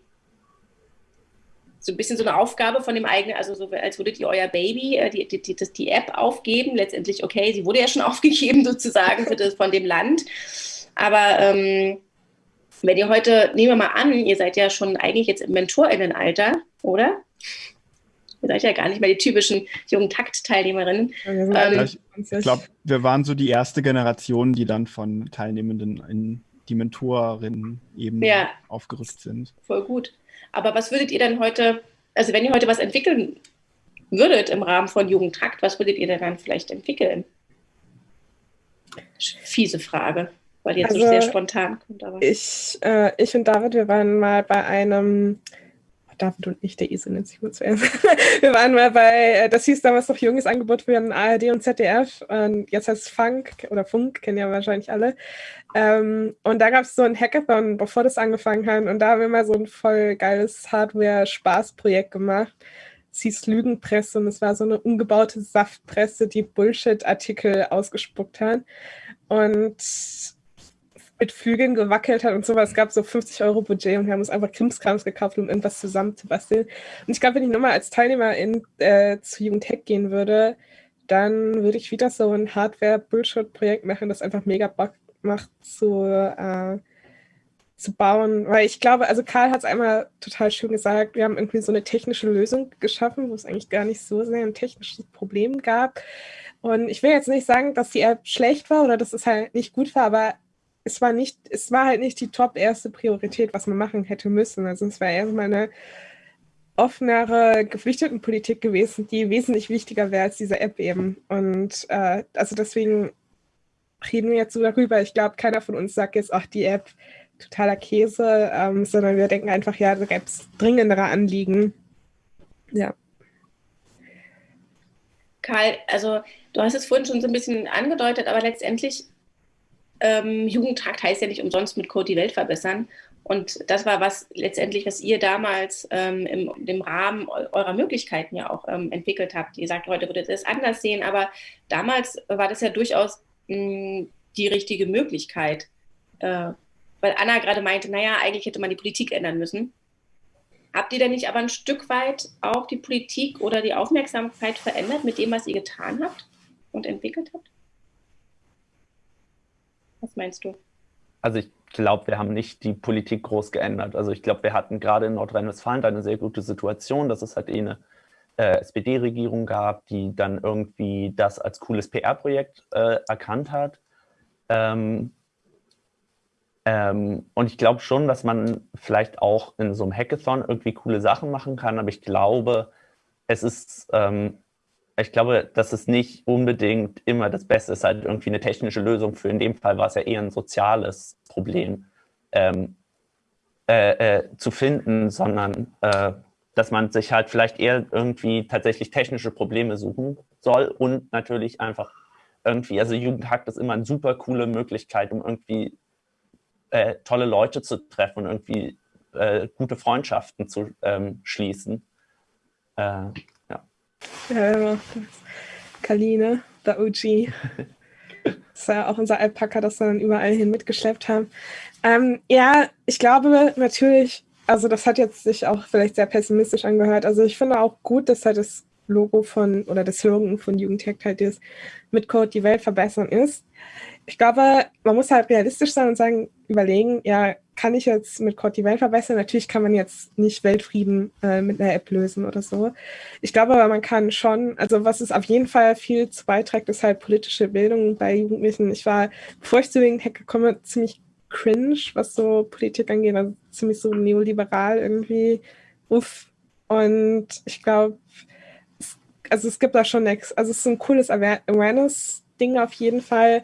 so ein bisschen so eine Aufgabe von dem eigenen, also so, als würdet ihr euer Baby, äh, die, die, die, die App aufgeben. Letztendlich, okay, sie wurde ja schon aufgegeben sozusagen das, von dem Land. Aber ähm, wenn ihr heute, nehmen wir mal an, ihr seid ja schon eigentlich jetzt im Mentorinnenalter, oder? Ihr seid ja gar nicht mehr die typischen jungen Takt-Teilnehmerinnen. Ja, ähm, ich glaube, wir waren so die erste Generation, die dann von Teilnehmenden in die Mentorinnen eben ja, aufgerückt sind. Voll gut. Aber was würdet ihr denn heute, also wenn ihr heute was entwickeln würdet im Rahmen von Jugendtakt, was würdet ihr denn dann vielleicht entwickeln? Fiese Frage weil jetzt also, so sehr spontan kommt. Aber. Ich, äh, ich und David, wir waren mal bei einem, David und ich, der Esel nennt sich zuerst. wir waren mal bei, äh, das hieß damals noch junges Angebot für ein ARD und ZDF. Und jetzt heißt es Funk oder Funk, kennen ja wahrscheinlich alle. Ähm, und da gab es so ein Hackathon, bevor das angefangen hat. Und da haben wir mal so ein voll geiles Hardware-Spaßprojekt gemacht. Es hieß Lügenpresse und es war so eine umgebaute Saftpresse, die Bullshit-Artikel ausgespuckt hat. Und mit Flügeln gewackelt hat und sowas. Es gab so 50 Euro Budget und wir haben uns einfach Krimskrams gekauft, um irgendwas zusammen zu basteln. Und ich glaube, wenn ich nochmal als Teilnehmer in, äh, zu Jugendhack gehen würde, dann würde ich wieder so ein Hardware-Bullshit-Projekt machen, das einfach mega Bock macht zu, äh, zu bauen. Weil ich glaube, also Karl hat es einmal total schön gesagt, wir haben irgendwie so eine technische Lösung geschaffen, wo es eigentlich gar nicht so sehr ein technisches Problem gab. Und ich will jetzt nicht sagen, dass die App schlecht war oder dass es halt nicht gut war, aber es war nicht, es war halt nicht die top erste Priorität, was man machen hätte müssen. Also es war erstmal eine offenere Geflüchtetenpolitik gewesen, die wesentlich wichtiger wäre als diese App eben. Und äh, also deswegen reden wir jetzt so darüber. Ich glaube, keiner von uns sagt jetzt, ach, die App totaler Käse, ähm, sondern wir denken einfach, ja, da gäbe es dringendere Anliegen. Ja. Karl, also du hast es vorhin schon so ein bisschen angedeutet, aber letztendlich ähm, Jugendtakt heißt ja nicht umsonst mit Code die Welt verbessern. Und das war was letztendlich, was ihr damals ähm, im, im, Rahmen eurer Möglichkeiten ja auch ähm, entwickelt habt. Ihr sagt, heute würdet ihr es anders sehen, aber damals war das ja durchaus mh, hm, die richtige Möglichkeit. Äh, weil Anna gerade meinte, naja, eigentlich hätte man die Politik ändern müssen. Habt ihr denn nicht aber ein Stück weit auch die Politik oder die Aufmerksamkeit verändert mit dem, was ihr getan habt und entwickelt habt? Was meinst du? Also ich glaube, wir haben nicht die Politik groß geändert. Also ich glaube, wir hatten gerade in Nordrhein-Westfalen eine sehr gute Situation, dass es halt eh eine äh, SPD-Regierung gab, die dann irgendwie das als cooles PR-Projekt äh, erkannt hat. Ähm, ähm, und ich glaube schon, dass man vielleicht auch in so einem Hackathon irgendwie coole Sachen machen kann, aber ich glaube, es ist, ähm, ich glaube, dass es nicht unbedingt immer das Beste ist, halt irgendwie eine technische Lösung für. In dem Fall war es ja eher ein soziales Problem ähm, äh, äh, zu finden, sondern äh, dass man sich halt vielleicht eher irgendwie tatsächlich technische Probleme suchen soll und natürlich einfach irgendwie, also Jugendhakt ist immer eine super coole Möglichkeit, um irgendwie äh, tolle Leute zu treffen und irgendwie äh, gute Freundschaften zu ähm, schließen. Ja. Ja, Kaline, der OG. Das war ja auch unser Alpaka, das wir dann überall hin mitgeschleppt haben. Ähm, ja, ich glaube natürlich, also das hat jetzt sich auch vielleicht sehr pessimistisch angehört. Also ich finde auch gut, dass halt das Logo von oder das Slogan von Jugendtech halt ist, mit Code die Welt verbessern ist. Ich glaube, man muss halt realistisch sein und sagen, überlegen, ja, kann ich jetzt mit Code die Welt verbessern? Natürlich kann man jetzt nicht Weltfrieden äh, mit einer App lösen oder so. Ich glaube aber, man kann schon, also was es auf jeden Fall viel zu beiträgt, ist halt politische Bildung bei Jugendlichen. Ich war, bevor ich zu Jugendhack gekommen ziemlich cringe, was so Politik angeht, also ziemlich so neoliberal irgendwie. Uff. Und ich glaube, also es gibt da schon nichts. Also es ist ein cooles Awareness-Ding auf jeden Fall.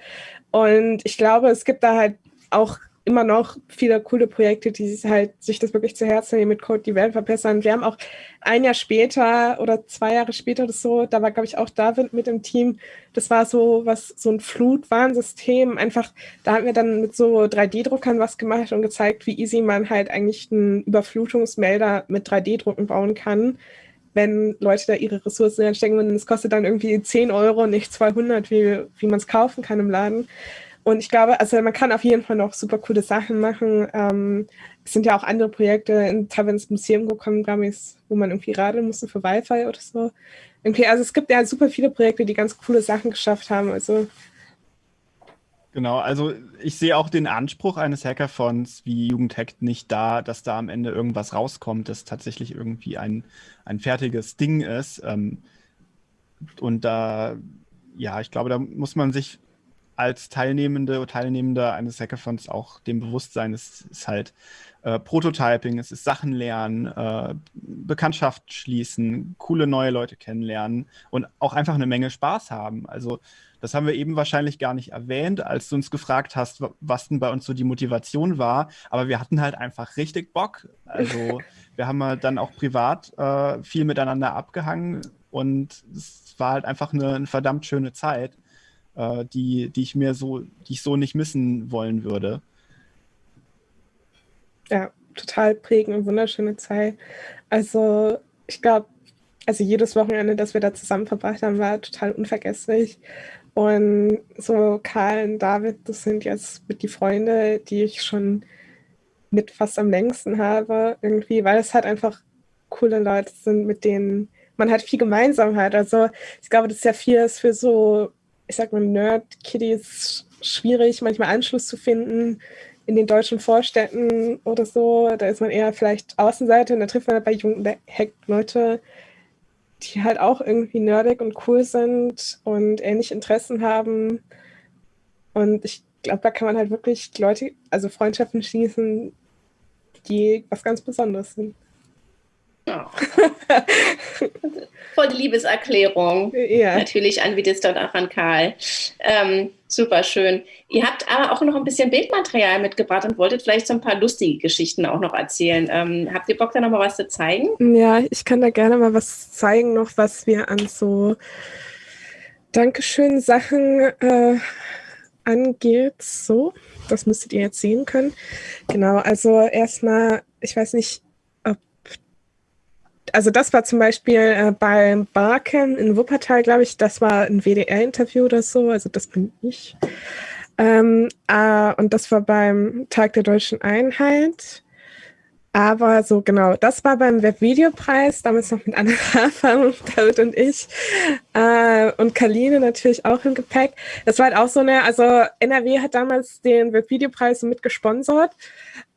Und ich glaube, es gibt da halt auch immer noch viele coole Projekte, die sich halt sich das wirklich zu Herzen nehmen mit Code die Welt verbessern. Wir haben auch ein Jahr später oder zwei Jahre später oder so, da war glaube ich auch David mit im Team. Das war so was so ein Flutwarnsystem. Einfach da haben wir dann mit so 3D-Druckern was gemacht und gezeigt, wie easy man halt eigentlich einen Überflutungsmelder mit 3D-Drucken bauen kann wenn Leute da ihre Ressourcen reinstecken und es kostet dann irgendwie 10 Euro, nicht 200, wie, wie man es kaufen kann im Laden. Und ich glaube, also man kann auf jeden Fall noch super coole Sachen machen. Ähm, es sind ja auch andere Projekte in, teilweise Museum gekommen, glaube wo man irgendwie radeln musste für Wi-Fi oder so. Irgendwie, also es gibt ja super viele Projekte, die ganz coole Sachen geschafft haben. Also Genau, also ich sehe auch den Anspruch eines Hackathons wie Jugendhackt nicht da, dass da am Ende irgendwas rauskommt, das tatsächlich irgendwie ein, ein fertiges Ding ist. Ähm, und da, ja, ich glaube, da muss man sich als Teilnehmende oder Teilnehmender eines Hackathons auch dem Bewusstsein, es ist halt äh, Prototyping, es ist Sachen lernen, äh, Bekanntschaft schließen, coole neue Leute kennenlernen und auch einfach eine Menge Spaß haben. Also das haben wir eben wahrscheinlich gar nicht erwähnt, als du uns gefragt hast, was denn bei uns so die Motivation war. Aber wir hatten halt einfach richtig Bock. Also wir haben halt dann auch privat äh, viel miteinander abgehangen und es war halt einfach eine, eine verdammt schöne Zeit äh, die, die ich mir so, die ich so nicht missen wollen würde. Ja, total prägend und wunderschöne Zeit. Also ich glaube, also jedes Wochenende, das wir da zusammen verbracht haben, war total unvergesslich. Und so Karl und David, das sind jetzt mit die Freunde, die ich schon mit fast am längsten habe, irgendwie, weil es halt einfach coole Leute sind, mit denen man halt viel Gemeinsamkeit. Also ich glaube, das ist ja viel ist für so ich sag mal, Nerd-Kiddies schwierig, manchmal Anschluss zu finden in den deutschen Vorstädten oder so. Da ist man eher vielleicht Außenseite und da trifft man halt bei jungen Hack-Leute, die halt auch irgendwie nerdig und cool sind und ähnliche Interessen haben. Und ich glaube, da kann man halt wirklich Leute, also Freundschaften schließen, die was ganz Besonderes sind. Oh. Voll die Liebeserklärung. Ja. Natürlich an Vidista und auch an Karl. Ähm, super schön. Ihr habt aber auch noch ein bisschen Bildmaterial mitgebracht und wolltet vielleicht so ein paar lustige Geschichten auch noch erzählen. Ähm, habt ihr Bock, da noch mal was zu zeigen? Ja, ich kann da gerne mal was zeigen, noch was wir an so Dankeschön Sachen äh, angeht. So, das müsstet ihr jetzt sehen können. Genau, also erstmal, ich weiß nicht, also das war zum Beispiel äh, beim Barcamp in Wuppertal, glaube ich, das war ein WDR-Interview oder so, also das bin ich. Ähm, äh, und das war beim Tag der deutschen Einheit. Aber so genau, das war beim Webvideopreis, damals noch mit Anna Rafa, David und ich äh, und Kaline natürlich auch im Gepäck. Das war halt auch so eine, also NRW hat damals den Webvideopreis mit gesponsert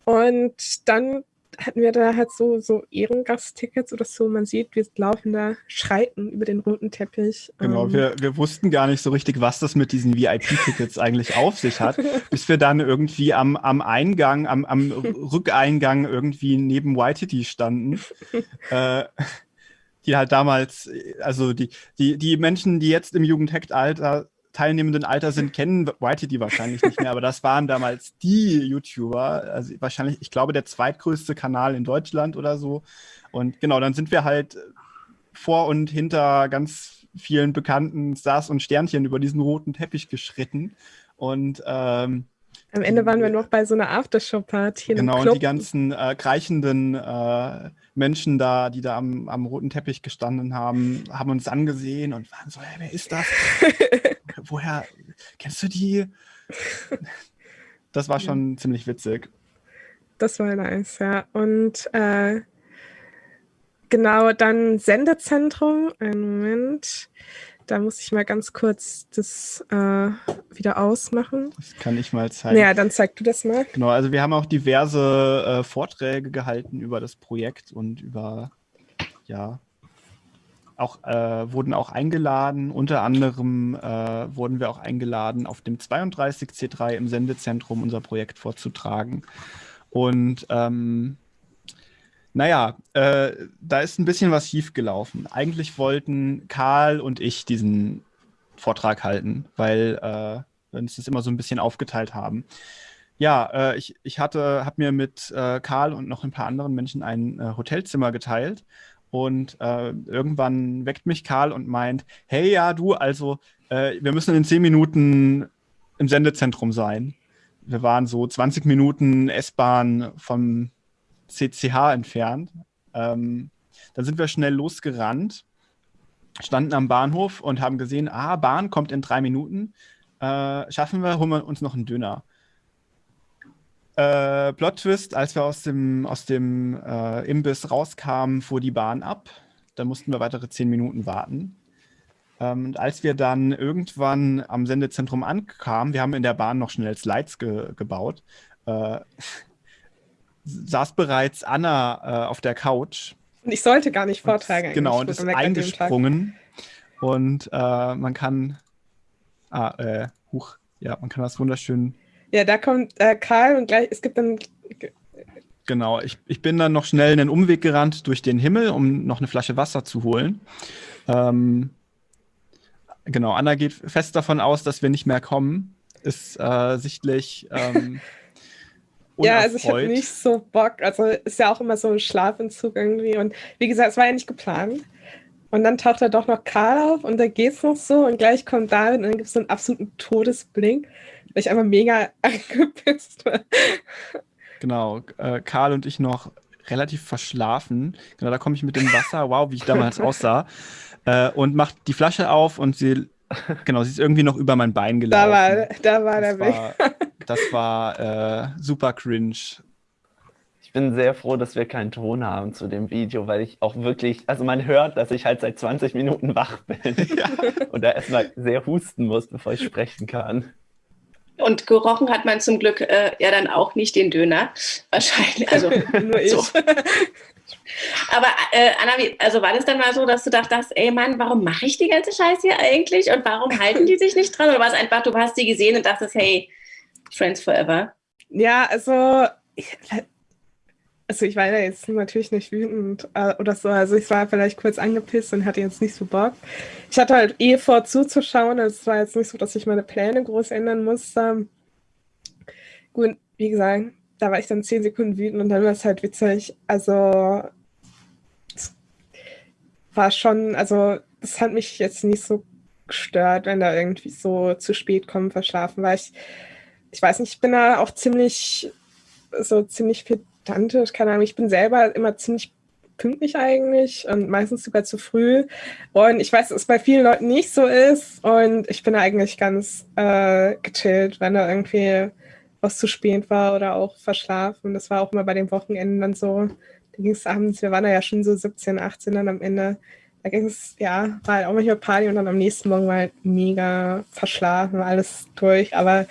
und dann hatten wir da halt so, so Ehrengasttickets oder so. Man sieht, wir laufen da schreiten über den roten Teppich. Genau, ähm. wir, wir wussten gar nicht so richtig, was das mit diesen VIP-Tickets eigentlich auf sich hat, bis wir dann irgendwie am, am Eingang, am, am Rückeingang irgendwie neben Waititi standen. äh, die halt damals, also die, die, die Menschen, die jetzt im Jugendhackt-Alter teilnehmenden Alter sind, kennen Whitey wahrscheinlich nicht mehr, aber das waren damals die YouTuber, also wahrscheinlich, ich glaube, der zweitgrößte Kanal in Deutschland oder so. Und genau, dann sind wir halt vor und hinter ganz vielen bekannten Stars und Sternchen über diesen roten Teppich geschritten. Und ähm, am Ende waren wir noch bei so einer Aftershow-Party. Genau, und die ganzen äh, kreichenden äh, Menschen da, die da am, am, roten Teppich gestanden haben, haben uns angesehen und waren so, hey, wer ist das? Woher kennst du die? Das war schon ziemlich witzig. Das war nice, ja. Und äh, genau, dann Sendezentrum. Einen Moment. Da muss ich mal ganz kurz das äh, wieder ausmachen. Das kann ich mal zeigen. Ja, dann zeig du das mal. Genau, also wir haben auch diverse äh, Vorträge gehalten über das Projekt und über, ja, auch, äh, wurden auch eingeladen. Unter anderem äh, wurden wir auch eingeladen, auf dem 32C3 im Sendezentrum unser Projekt vorzutragen. Und ähm, naja, äh, da ist ein bisschen was schiefgelaufen. Eigentlich wollten Karl und ich diesen Vortrag halten, weil äh, wir uns das immer so ein bisschen aufgeteilt haben. Ja, äh, ich, ich habe mir mit äh, Karl und noch ein paar anderen Menschen ein äh, Hotelzimmer geteilt und äh, irgendwann weckt mich Karl und meint, hey ja, du, also äh, wir müssen in zehn Minuten im Sendezentrum sein. Wir waren so 20 Minuten S-Bahn vom CCH entfernt. Ähm, dann sind wir schnell losgerannt, standen am Bahnhof und haben gesehen, ah, Bahn kommt in drei Minuten. Äh, schaffen wir, holen wir uns noch einen Döner. Äh, Plot Twist, als wir aus dem, aus dem äh, Imbiss rauskamen, fuhr die Bahn ab. Da mussten wir weitere zehn Minuten warten. Ähm, und als wir dann irgendwann am Sendezentrum ankamen, wir haben in der Bahn noch schnell Slides ge gebaut, äh, saß bereits Anna äh, auf der Couch. Und ich sollte gar nicht vortragen. Und, genau, und ist eingesprungen. Und äh, man kann, ah, äh, huch, ja, man kann das wunderschön. Ja, da kommt äh, Karl und gleich, es gibt dann. Genau, ich, ich bin dann noch schnell einen Umweg gerannt durch den Himmel, um noch eine Flasche Wasser zu holen. Ähm, genau, Anna geht fest davon aus, dass wir nicht mehr kommen. Ist äh, sichtlich ähm, Ja, also ich habe nicht so Bock. Also ist ja auch immer so ein Schlafentzug irgendwie. Und wie gesagt, es war ja nicht geplant. Und dann taucht da doch noch Karl auf und da geht's noch so und gleich kommt David und dann gibt es so einen absoluten Todesblink, weil ich einfach mega angepisst war. Genau, äh, Karl und ich noch relativ verschlafen. Genau, da komme ich mit dem Wasser, wow, wie ich damals aussah. Äh, und macht die Flasche auf und sie, genau, sie ist irgendwie noch über mein Bein gelaufen. Da war, da war der Weg. Das war äh, super cringe. Ich bin sehr froh, dass wir keinen Ton haben zu dem Video, weil ich auch wirklich, also man hört, dass ich halt seit 20 Minuten wach bin ja. und da erstmal sehr husten muss, bevor ich sprechen kann. Und gerochen hat man zum Glück äh, ja dann auch nicht den Döner. Wahrscheinlich. Also nur ich. So. Aber äh, Anna, also war das dann mal so, dass du dachtest, ey Mann, warum mache ich die ganze Scheiße hier eigentlich und warum halten die sich nicht dran? Oder war es einfach, du hast die gesehen und dachtest, hey, Friends Forever? Ja, also ich, also ich war ja jetzt natürlich nicht wütend äh, oder so. Also ich war vielleicht kurz angepisst und hatte jetzt nicht so Bock. Ich hatte halt eh vor zuzuschauen. Also es war jetzt nicht so, dass ich meine Pläne groß ändern musste. Gut, wie gesagt, da war ich dann zehn Sekunden wütend und dann war es halt witzig. Also es war schon, also das hat mich jetzt nicht so gestört, wenn da irgendwie so zu spät kommen, verschlafen war. Ich ich weiß nicht, ich bin da auch ziemlich, so ziemlich pedantisch, keine Ahnung, ich bin selber immer ziemlich pünktlich eigentlich und meistens sogar zu früh. Und ich weiß, dass es bei vielen Leuten nicht so ist. Und ich bin eigentlich ganz äh, gechillt, wenn da irgendwie was zu spät war oder auch verschlafen. Das war auch immer bei den Wochenenden dann so. Da ging es abends, wir waren da ja schon so 17, 18 dann am Ende. Da ging es, ja, war halt auch manchmal Party und dann am nächsten Morgen war halt mega verschlafen, alles durch. Aber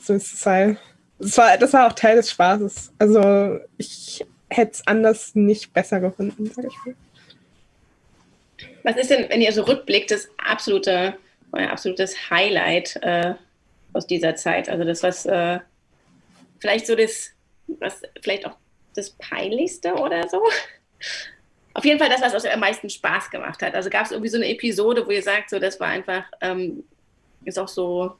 so ist es halt. Das war, das war auch Teil des Spaßes. Also ich hätte es anders nicht besser gefunden, sag ich mal. Was ist denn, wenn ihr so rückblickt, das absolute, euer absolutes Highlight äh, aus dieser Zeit? Also das, was äh, vielleicht so das, was vielleicht auch das Peinlichste oder so? Auf jeden Fall das, was euch am meisten Spaß gemacht hat. Also gab es irgendwie so eine Episode, wo ihr sagt, so das war einfach, ähm, ist auch so,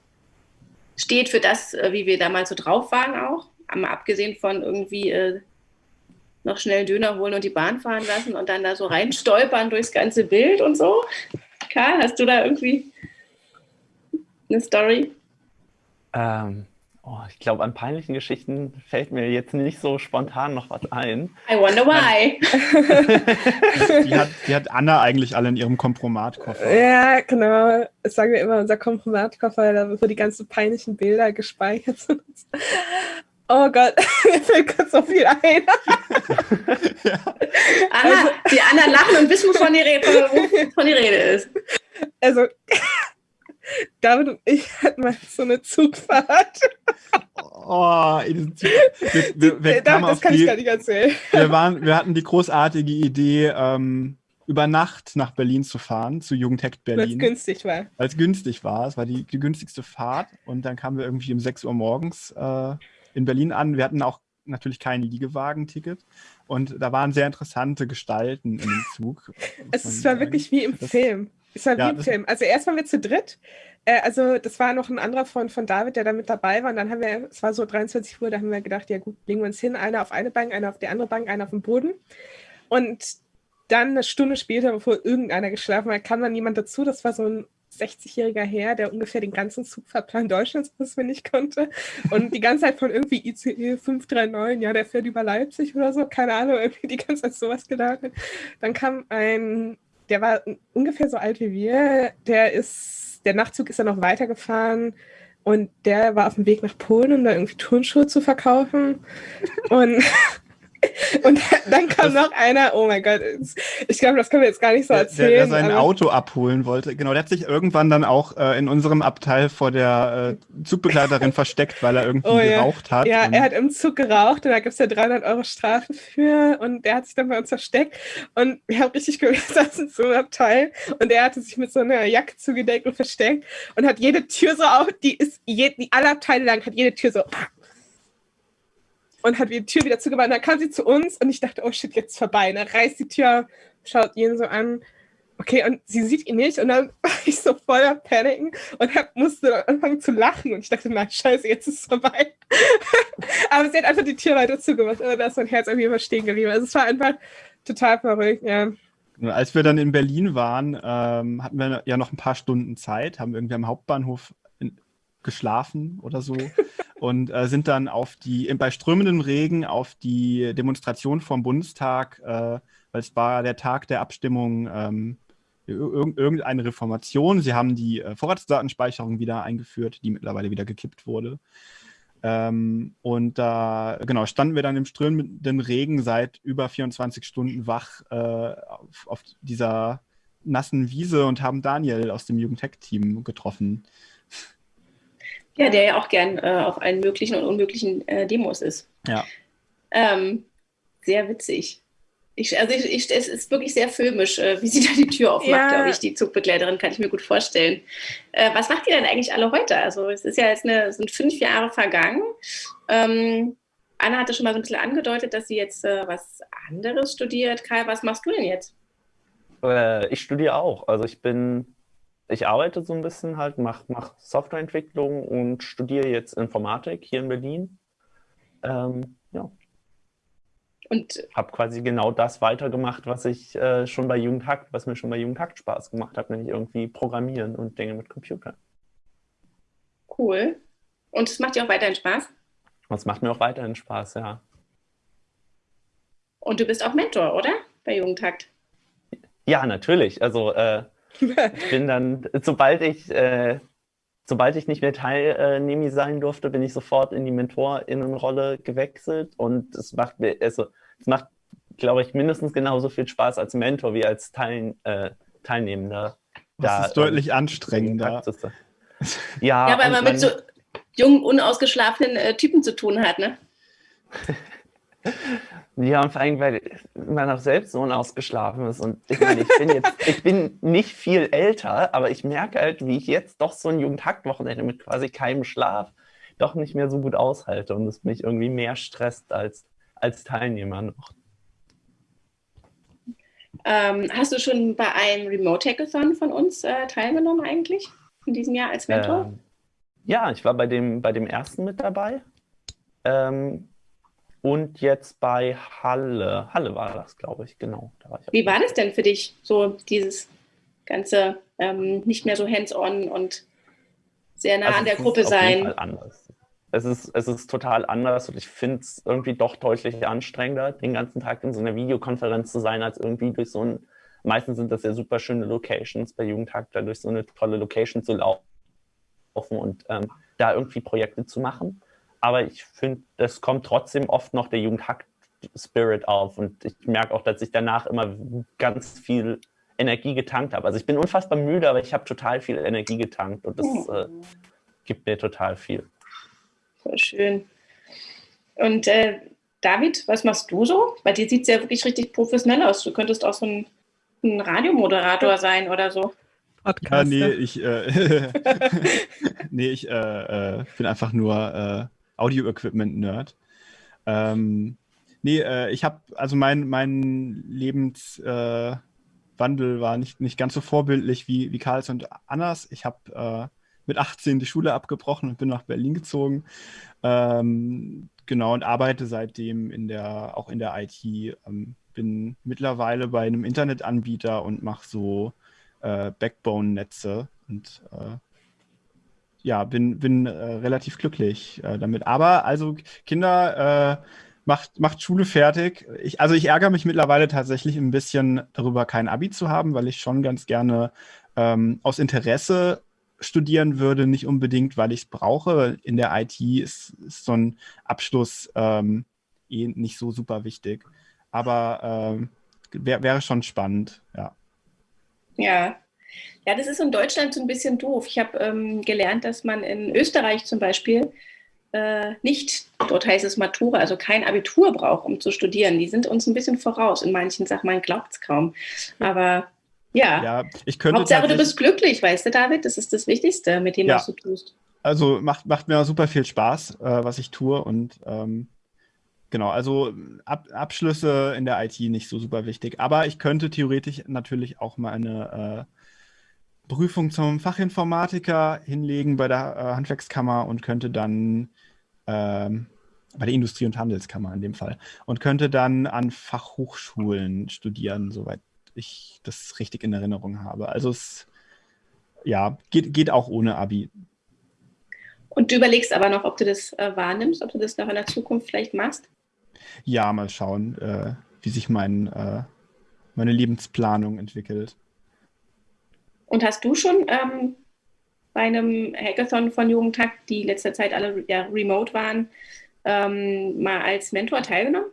steht für das, äh, wie wir damals so drauf waren auch. Mal abgesehen von irgendwie äh, noch schnell Döner holen und die Bahn fahren lassen und dann da so reinstolpern durchs ganze Bild und so. Karl, hast du da irgendwie eine Story? Ähm, oh, ich glaube, an peinlichen Geschichten fällt mir jetzt nicht so spontan noch was ein. I wonder why. die, hat, die hat Anna eigentlich alle in ihrem Kompromatkoffer. Ja, genau. Das sagen wir immer, unser Kompromatkoffer, wo die ganzen peinlichen Bilder gespeichert sind. Oh Gott, mir fällt gerade so viel ein. ja. Anna, also, die anderen lachen und wissen, wovon die, Rede, wovon die Rede ist. Also, David und ich hatten mal so eine Zugfahrt. Oh, in Zug. Wir, wir, wir das kann die, ich gar nicht erzählen. Wir, waren, wir hatten die großartige Idee, ähm, über Nacht nach Berlin zu fahren, zu Jugendhackt Berlin. Weil es günstig war. Weil es günstig war. Es war die, die günstigste Fahrt. Und dann kamen wir irgendwie um 6 Uhr morgens äh, in Berlin an. Wir hatten auch natürlich kein Liegewagen-Ticket. Und da waren sehr interessante Gestalten in dem Zug. Es war wirklich wie im das, Film. Es war ja, wie im Film. Also erst waren wir zu dritt. Äh, also das war noch ein anderer Freund von David, der da mit dabei war. Und dann haben wir, es war so 23 Uhr, da haben wir gedacht, ja gut, legen wir uns hin. Einer auf eine Bank, einer auf die andere Bank, einer auf dem Boden. Und dann eine Stunde später, bevor irgendeiner geschlafen hat, kam dann jemand dazu. Das war so ein 60-jähriger Herr, der ungefähr den ganzen Zugfahrplan Deutschlands auswendig konnte und die ganze Zeit von irgendwie ICE 539, ja, der fährt über Leipzig oder so, keine Ahnung, irgendwie die ganze Zeit sowas gedacht. Dann kam ein, der war ungefähr so alt wie wir, der ist, der Nachtzug ist dann noch weitergefahren und der war auf dem Weg nach Polen, um da irgendwie Turnschuhe zu verkaufen. Und Und dann kam das, noch einer, oh mein Gott, ich glaube, das können wir jetzt gar nicht so erzählen. Der, der sein Auto abholen wollte. Genau, der hat sich irgendwann dann auch äh, in unserem Abteil vor der äh, Zugbegleiterin versteckt, weil er irgendwie oh, ja. geraucht hat. Ja, er hat im Zug geraucht und da gibt es ja 300 Euro Strafe für und der hat sich dann bei uns versteckt und wir haben richtig gehört, saßen so im Abteil und er hatte sich mit so einer Jacke zugedeckt und versteckt und hat jede Tür so auf, die ist, je, die alle Abteile lang hat jede Tür so und hat die Tür wieder zugemacht. Dann kam sie zu uns und ich dachte, oh shit, jetzt vorbei. Und dann reißt die Tür, schaut ihn so an. Okay, und sie sieht ihn nicht und dann war ich so voller Paniken und hab, musste anfangen zu lachen und ich dachte, nein, scheiße, jetzt ist es vorbei. Aber sie hat einfach die Tür weiter zugemacht und da ist mein Herz irgendwie immer stehen geblieben. Also es war einfach total verrückt, ja. Als wir dann in Berlin waren, ähm, hatten wir ja noch ein paar Stunden Zeit, haben irgendwie am Hauptbahnhof geschlafen oder so und äh, sind dann auf die, bei strömendem Regen auf die Demonstration vom Bundestag, äh, weil es war der Tag der Abstimmung ähm, irg irgendeine Reformation. Sie haben die äh, Vorratsdatenspeicherung wieder eingeführt, die mittlerweile wieder gekippt wurde. Ähm, und da, genau, standen wir dann im strömenden Regen seit über 24 Stunden wach äh, auf, auf, dieser nassen Wiese und haben Daniel aus dem Jugendtech-Team getroffen. Ja, der ja auch gern äh, auf allen möglichen und unmöglichen äh, Demos ist. Ja. Ähm, sehr witzig. Ich, also ich, ich, es ist wirklich sehr filmisch, äh, wie sie da die Tür aufmacht, ja. glaube ich, die Zugbegleiterin, kann ich mir gut vorstellen. Äh, was macht ihr denn eigentlich alle heute? Also es ist ja jetzt eine, sind fünf Jahre vergangen. Ähm, Anna hatte schon mal so ein bisschen angedeutet, dass sie jetzt äh, was anderes studiert. Kai, was machst du denn jetzt? Äh, ich studiere auch. Also ich bin ich arbeite so ein bisschen halt, mache mach Softwareentwicklung und studiere jetzt Informatik hier in Berlin. Ähm, ja. Und habe quasi genau das weitergemacht, was ich äh, schon bei Jugendhackt, was mir schon bei Jugendhackt Spaß gemacht hat, nämlich irgendwie Programmieren und Dinge mit Computern. Cool. Und es macht dir auch weiterhin Spaß? Und es macht mir auch weiterhin Spaß, ja. Und du bist auch Mentor, oder? Bei Jugendhackt? Ja, natürlich. Also äh, ich bin dann, sobald ich äh, sobald ich nicht mehr Teilnehmer sein durfte, bin ich sofort in die Mentorinnenrolle gewechselt und es macht mir, also es macht, glaube ich, mindestens genauso viel Spaß als Mentor wie als Teil, äh, Teilnehmender. Das da, ist deutlich ähm, anstrengender. Ja, ja weil man mit so jungen, unausgeschlafenen äh, Typen zu tun hat, ne? Ja, und vor allem, weil man auch selbst so unausgeschlafen ist. Und ich meine, ich bin jetzt, ich bin nicht viel älter, aber ich merke halt, wie ich jetzt doch so ein Jugendhackt-Wochenende mit quasi keinem Schlaf doch nicht mehr so gut aushalte und es mich irgendwie mehr stresst als, als Teilnehmer noch. Ähm, hast du schon bei einem Remote Hackathon von uns äh, teilgenommen eigentlich in diesem Jahr als Mentor? Ähm, ja, ich war bei dem, bei dem ersten mit dabei. Ähm, und jetzt bei Halle. Halle war das, glaube ich, genau. War ich Wie war das denn für dich, so dieses ganze ähm, nicht mehr so hands-on und sehr nah also an der Gruppe sein? anders. Es ist, es ist total anders und ich finde es irgendwie doch deutlich anstrengender, den ganzen Tag in so einer Videokonferenz zu sein, als irgendwie durch so ein, meistens sind das ja super schöne Locations bei Jugendtag, da durch so eine tolle Location zu laufen und ähm, da irgendwie Projekte zu machen aber ich finde, es kommt trotzdem oft noch der Jugendhack-Spirit auf und ich merke auch, dass ich danach immer ganz viel Energie getankt habe. Also ich bin unfassbar müde, aber ich habe total viel Energie getankt und das äh, gibt mir total viel. Voll schön. Und äh, David, was machst du so? Bei dir sieht es ja wirklich richtig professionell aus. Du könntest auch so ein, ein Radiomoderator sein oder so. Podcast. Ja, nee, ich, äh, nee, ich äh, äh, bin einfach nur äh, Audio-Equipment-Nerd. Ähm, nee, äh, ich habe, also mein, mein Lebenswandel äh, war nicht, nicht ganz so vorbildlich wie, wie Karls und Annas. Ich habe äh, mit 18 die Schule abgebrochen und bin nach Berlin gezogen. Ähm, genau, und arbeite seitdem in der, auch in der IT. Ähm, bin mittlerweile bei einem Internetanbieter und mache so äh, Backbone-Netze und äh, ja, bin, bin äh, relativ glücklich äh, damit. Aber also Kinder, äh, macht, macht Schule fertig. Ich, also ich ärgere mich mittlerweile tatsächlich ein bisschen darüber, kein Abi zu haben, weil ich schon ganz gerne ähm, aus Interesse studieren würde, nicht unbedingt, weil ich es brauche. In der IT ist, ist so ein Abschluss ähm, eh nicht so super wichtig. Aber ähm, wär, wäre schon spannend, ja. Ja, ja, das ist in Deutschland so ein bisschen doof. Ich habe ähm, gelernt, dass man in Österreich zum Beispiel äh, nicht, dort heißt es Matura, also kein Abitur braucht, um zu studieren. Die sind uns ein bisschen voraus in manchen Sachen, man glaubt es kaum. Aber ja, ja ich könnte Hauptsache du bist glücklich, weißt du, David? Das ist das Wichtigste, mit dem, ja. was du tust. Also macht, macht mir super viel Spaß, äh, was ich tue und ähm, Genau, also Ab Abschlüsse in der IT nicht so super wichtig. Aber ich könnte theoretisch natürlich auch mal eine äh, Prüfung zum Fachinformatiker hinlegen bei der äh, Handwerkskammer und könnte dann ähm, bei der Industrie- und Handelskammer in dem Fall und könnte dann an Fachhochschulen studieren, soweit ich das richtig in Erinnerung habe. Also es ja, geht, geht auch ohne Abi. Und du überlegst aber noch, ob du das äh, wahrnimmst, ob du das noch in der Zukunft vielleicht machst? Ja, mal schauen, äh, wie sich mein, äh, meine Lebensplanung entwickelt. Und hast du schon ähm, bei einem Hackathon von Jugendtag, die letzter Zeit alle ja, remote waren, ähm, mal als Mentor teilgenommen?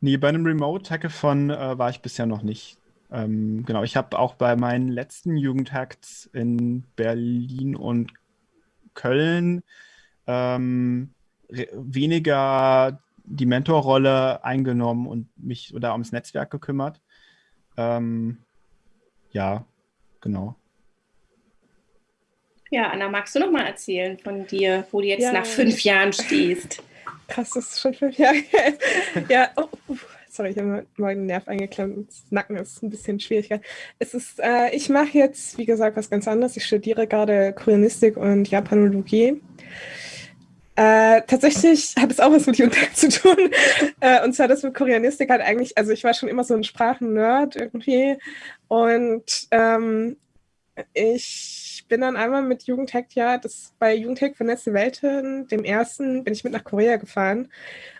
Nee, bei einem Remote-Hackathon äh, war ich bisher noch nicht. Ähm, genau, ich habe auch bei meinen letzten Jugendhacks in Berlin und Köln ähm, weniger die Mentorrolle eingenommen und mich da ums Netzwerk gekümmert. Ähm, ja, genau. Ja, Anna, magst du noch mal erzählen von dir, wo du jetzt ja. nach fünf Jahren stehst? Krass, das ist schon fünf Jahre her. ja, oh, sorry, ich habe meinen Nerv eingeklemmt. Das Nacken ist ein bisschen schwieriger. Es ist, äh, ich mache jetzt, wie gesagt, was ganz anderes. Ich studiere gerade Koreanistik und Japanologie. Äh, tatsächlich hat es auch was mit Jugendtag zu tun. Äh, und zwar das mit Koreanistik halt eigentlich, also ich war schon immer so ein Sprachen-Nerd irgendwie. Und ähm, ich bin dann einmal mit Jugendhack, ja, das bei Jugendhack Vernetzte Welten, dem ersten, bin ich mit nach Korea gefahren.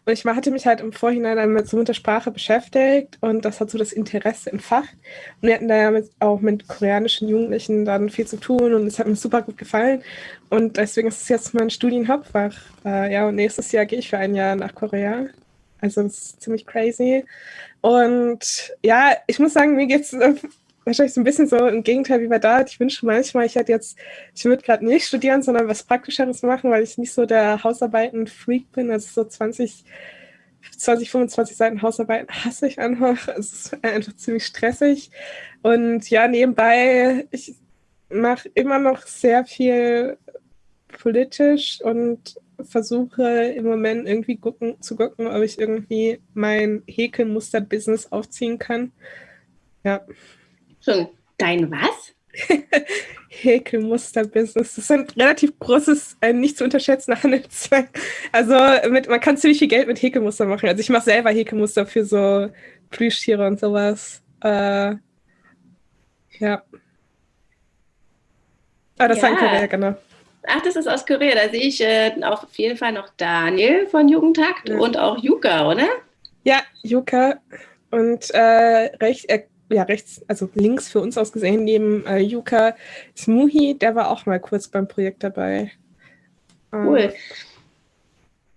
Und ich hatte mich halt im Vorhinein mit so mit der Sprache beschäftigt und das hat so das Interesse entfacht. Und wir hatten da ja mit, auch mit koreanischen Jugendlichen dann viel zu tun und es hat mir super gut gefallen. Und deswegen ist es jetzt mein Studienhauptfach. Äh, ja, und nächstes Jahr gehe ich für ein Jahr nach Korea. Also das ist ziemlich crazy. Und ja, ich muss sagen, mir geht es wahrscheinlich so ein bisschen so im Gegenteil wie bei David. Ich wünsche manchmal, ich hätte jetzt, ich würde gerade nicht studieren, sondern was Praktischeres machen, weil ich nicht so der Hausarbeiten-Freak bin. Also so 20, 20, 25 Seiten Hausarbeiten hasse ich einfach. Es ist einfach ziemlich stressig. Und ja, nebenbei, ich mache immer noch sehr viel politisch und versuche im Moment irgendwie gucken, zu gucken, ob ich irgendwie mein Häkelmuster-Business aufziehen kann. Ja. Schon dein was? Häkelmuster-Business. Das ist ein relativ großes, ein nicht zu unterschätzender Handelszweig. Also mit, man kann ziemlich viel Geld mit Häkelmuster machen. Also ich mache selber Häkelmuster für so Plüschtiere und sowas. Äh, ja. Ah, das ja. war in Korea, genau. Ach, das ist aus Korea. Da sehe ich äh, auf jeden Fall noch Daniel von Jugendtakt ja. und auch Yuka, oder? Ja, Yuka. Und äh, recht, äh, ja, rechts, also links für uns aus gesehen, neben äh, Yuka ist Muhi, der war auch mal kurz beim Projekt dabei. Cool. Ähm,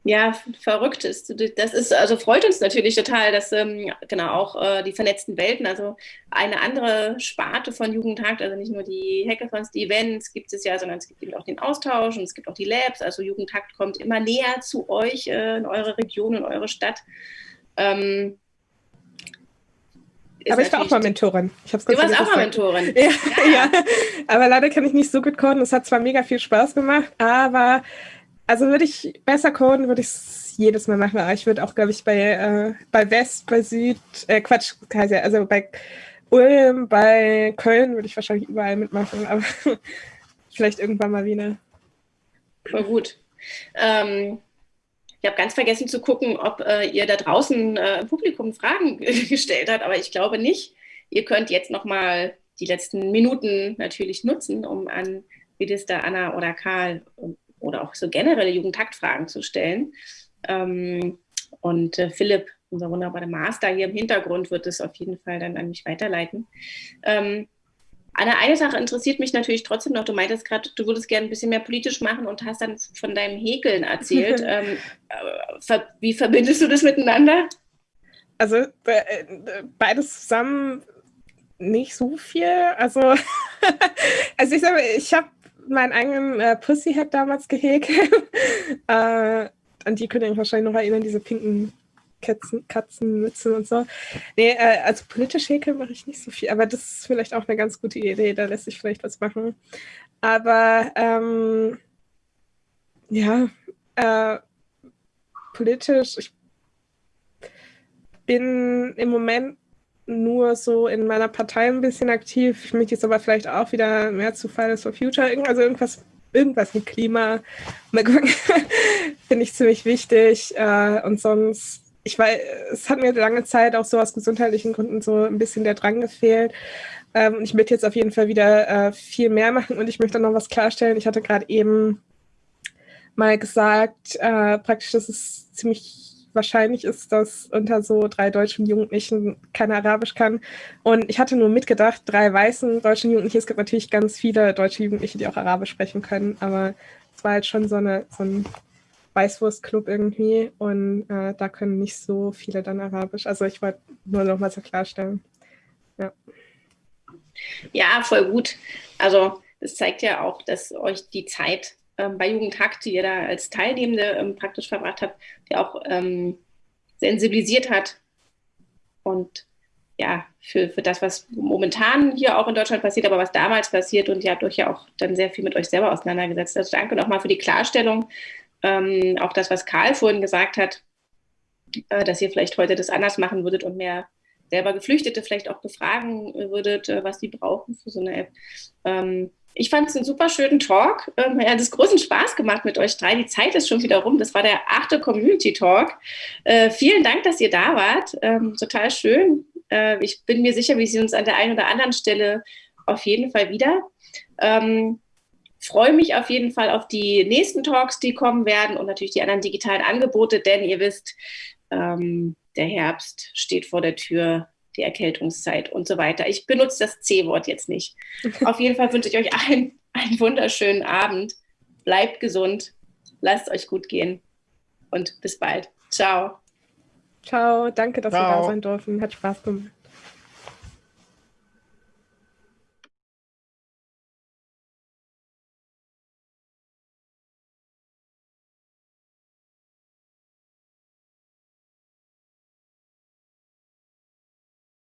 ja, verrückt ist. Das ist, also freut uns natürlich total, dass ähm, genau auch äh, die vernetzten Welten, also eine andere Sparte von Jugendtag, also nicht nur die Hackathons, die Events gibt es ja, sondern es gibt eben auch den Austausch und es gibt auch die Labs. Also Jugendtakt kommt immer näher zu euch äh, in eure Region, in eure Stadt. Ähm, aber ich war auch mal Mentorin. Ich du warst auch mal Mentorin. Ja, ja. ja, aber leider kann ich nicht so gut coden. Es hat zwar mega viel Spaß gemacht, aber also würde ich besser coden, würde ich es jedes Mal machen. Aber ich würde auch, glaube ich, bei, äh, bei West, bei Süd, äh, Quatsch, also bei Ulm, bei Köln würde ich wahrscheinlich überall mitmachen, aber vielleicht irgendwann mal wieder. Voll gut. Ähm, ich habe ganz vergessen zu gucken, ob äh, ihr da draußen äh, im Publikum Fragen gestellt habt, aber ich glaube nicht. Ihr könnt jetzt nochmal die letzten Minuten natürlich nutzen, um an Minister Anna oder Karl oder auch so generelle Jugendtaktfragen zu stellen. Ähm, und äh, Philipp, unser wunderbarer Master hier im Hintergrund, wird es auf jeden Fall dann an mich weiterleiten. Ähm, Anna, eine Sache interessiert mich natürlich trotzdem noch. Du meintest gerade, du würdest gerne ein bisschen mehr politisch machen und hast dann von deinem Häkeln erzählt. ähm, äh, wie verbindest du das miteinander? Also äh, beides zusammen nicht so viel. Also, also ich sage, ich habe meinen eigenen äh, Pussyhead damals gehäkelt. äh, an die könnt ihr euch wahrscheinlich noch erinnern, diese pinken Katzen, Katzenmützen und so. Nee, äh, also politisch häkeln mache ich nicht so viel, aber das ist vielleicht auch eine ganz gute Idee, da lässt sich vielleicht was machen. Aber ähm, ja, äh, politisch, ich bin im Moment nur so in meiner Partei ein bisschen aktiv. Ich möchte jetzt aber vielleicht auch wieder mehr zu Fridays for Future, also irgendwas, irgendwas mit Klima. Finde ich ziemlich wichtig. Äh, und sonst ich weiß, es hat mir lange Zeit auch so aus gesundheitlichen Gründen so ein bisschen der Drang gefehlt. Ähm, ich möchte jetzt auf jeden Fall wieder äh, viel mehr machen und ich möchte noch was klarstellen. Ich hatte gerade eben mal gesagt, äh, praktisch, dass es ziemlich wahrscheinlich ist, dass unter so drei deutschen Jugendlichen keiner Arabisch kann. Und ich hatte nur mitgedacht, drei weißen deutschen Jugendliche, es gibt natürlich ganz viele deutsche Jugendliche, die auch Arabisch sprechen können, aber es war halt schon so, eine, so ein Weißwurstclub irgendwie und äh, da können nicht so viele dann Arabisch. Also ich wollte nur noch mal so klarstellen. Ja. ja, voll gut. Also das zeigt ja auch, dass euch die Zeit ähm, bei Jugendhack, die ihr da als Teilnehmende ähm, praktisch verbracht habt, die auch ähm, sensibilisiert hat und ja, für, für das, was momentan hier auch in Deutschland passiert, aber was damals passiert und ihr habt euch ja auch dann sehr viel mit euch selber auseinandergesetzt. Also danke nochmal für die Klarstellung, ähm, auch das, was Karl vorhin gesagt hat, äh, dass ihr vielleicht heute das anders machen würdet und mehr selber Geflüchtete vielleicht auch befragen würdet, äh, was sie brauchen für so eine App. Ähm, ich fand es einen super schönen Talk. Ähm, er hat es großen Spaß gemacht mit euch drei. Die Zeit ist schon wieder rum. Das war der achte Community Talk. Äh, vielen Dank, dass ihr da wart. Ähm, total schön. Äh, ich bin mir sicher, wir sehen uns an der einen oder anderen Stelle auf jeden Fall wieder. Ähm, freue mich auf jeden Fall auf die nächsten Talks, die kommen werden und natürlich die anderen digitalen Angebote, denn ihr wisst, ähm, der Herbst steht vor der Tür, die Erkältungszeit und so weiter. Ich benutze das C-Wort jetzt nicht. Auf jeden Fall wünsche ich euch einen, einen wunderschönen Abend. Bleibt gesund, lasst euch gut gehen und bis bald. Ciao. Ciao, danke, dass Ciao. wir da sein durften. Hat Spaß gemacht.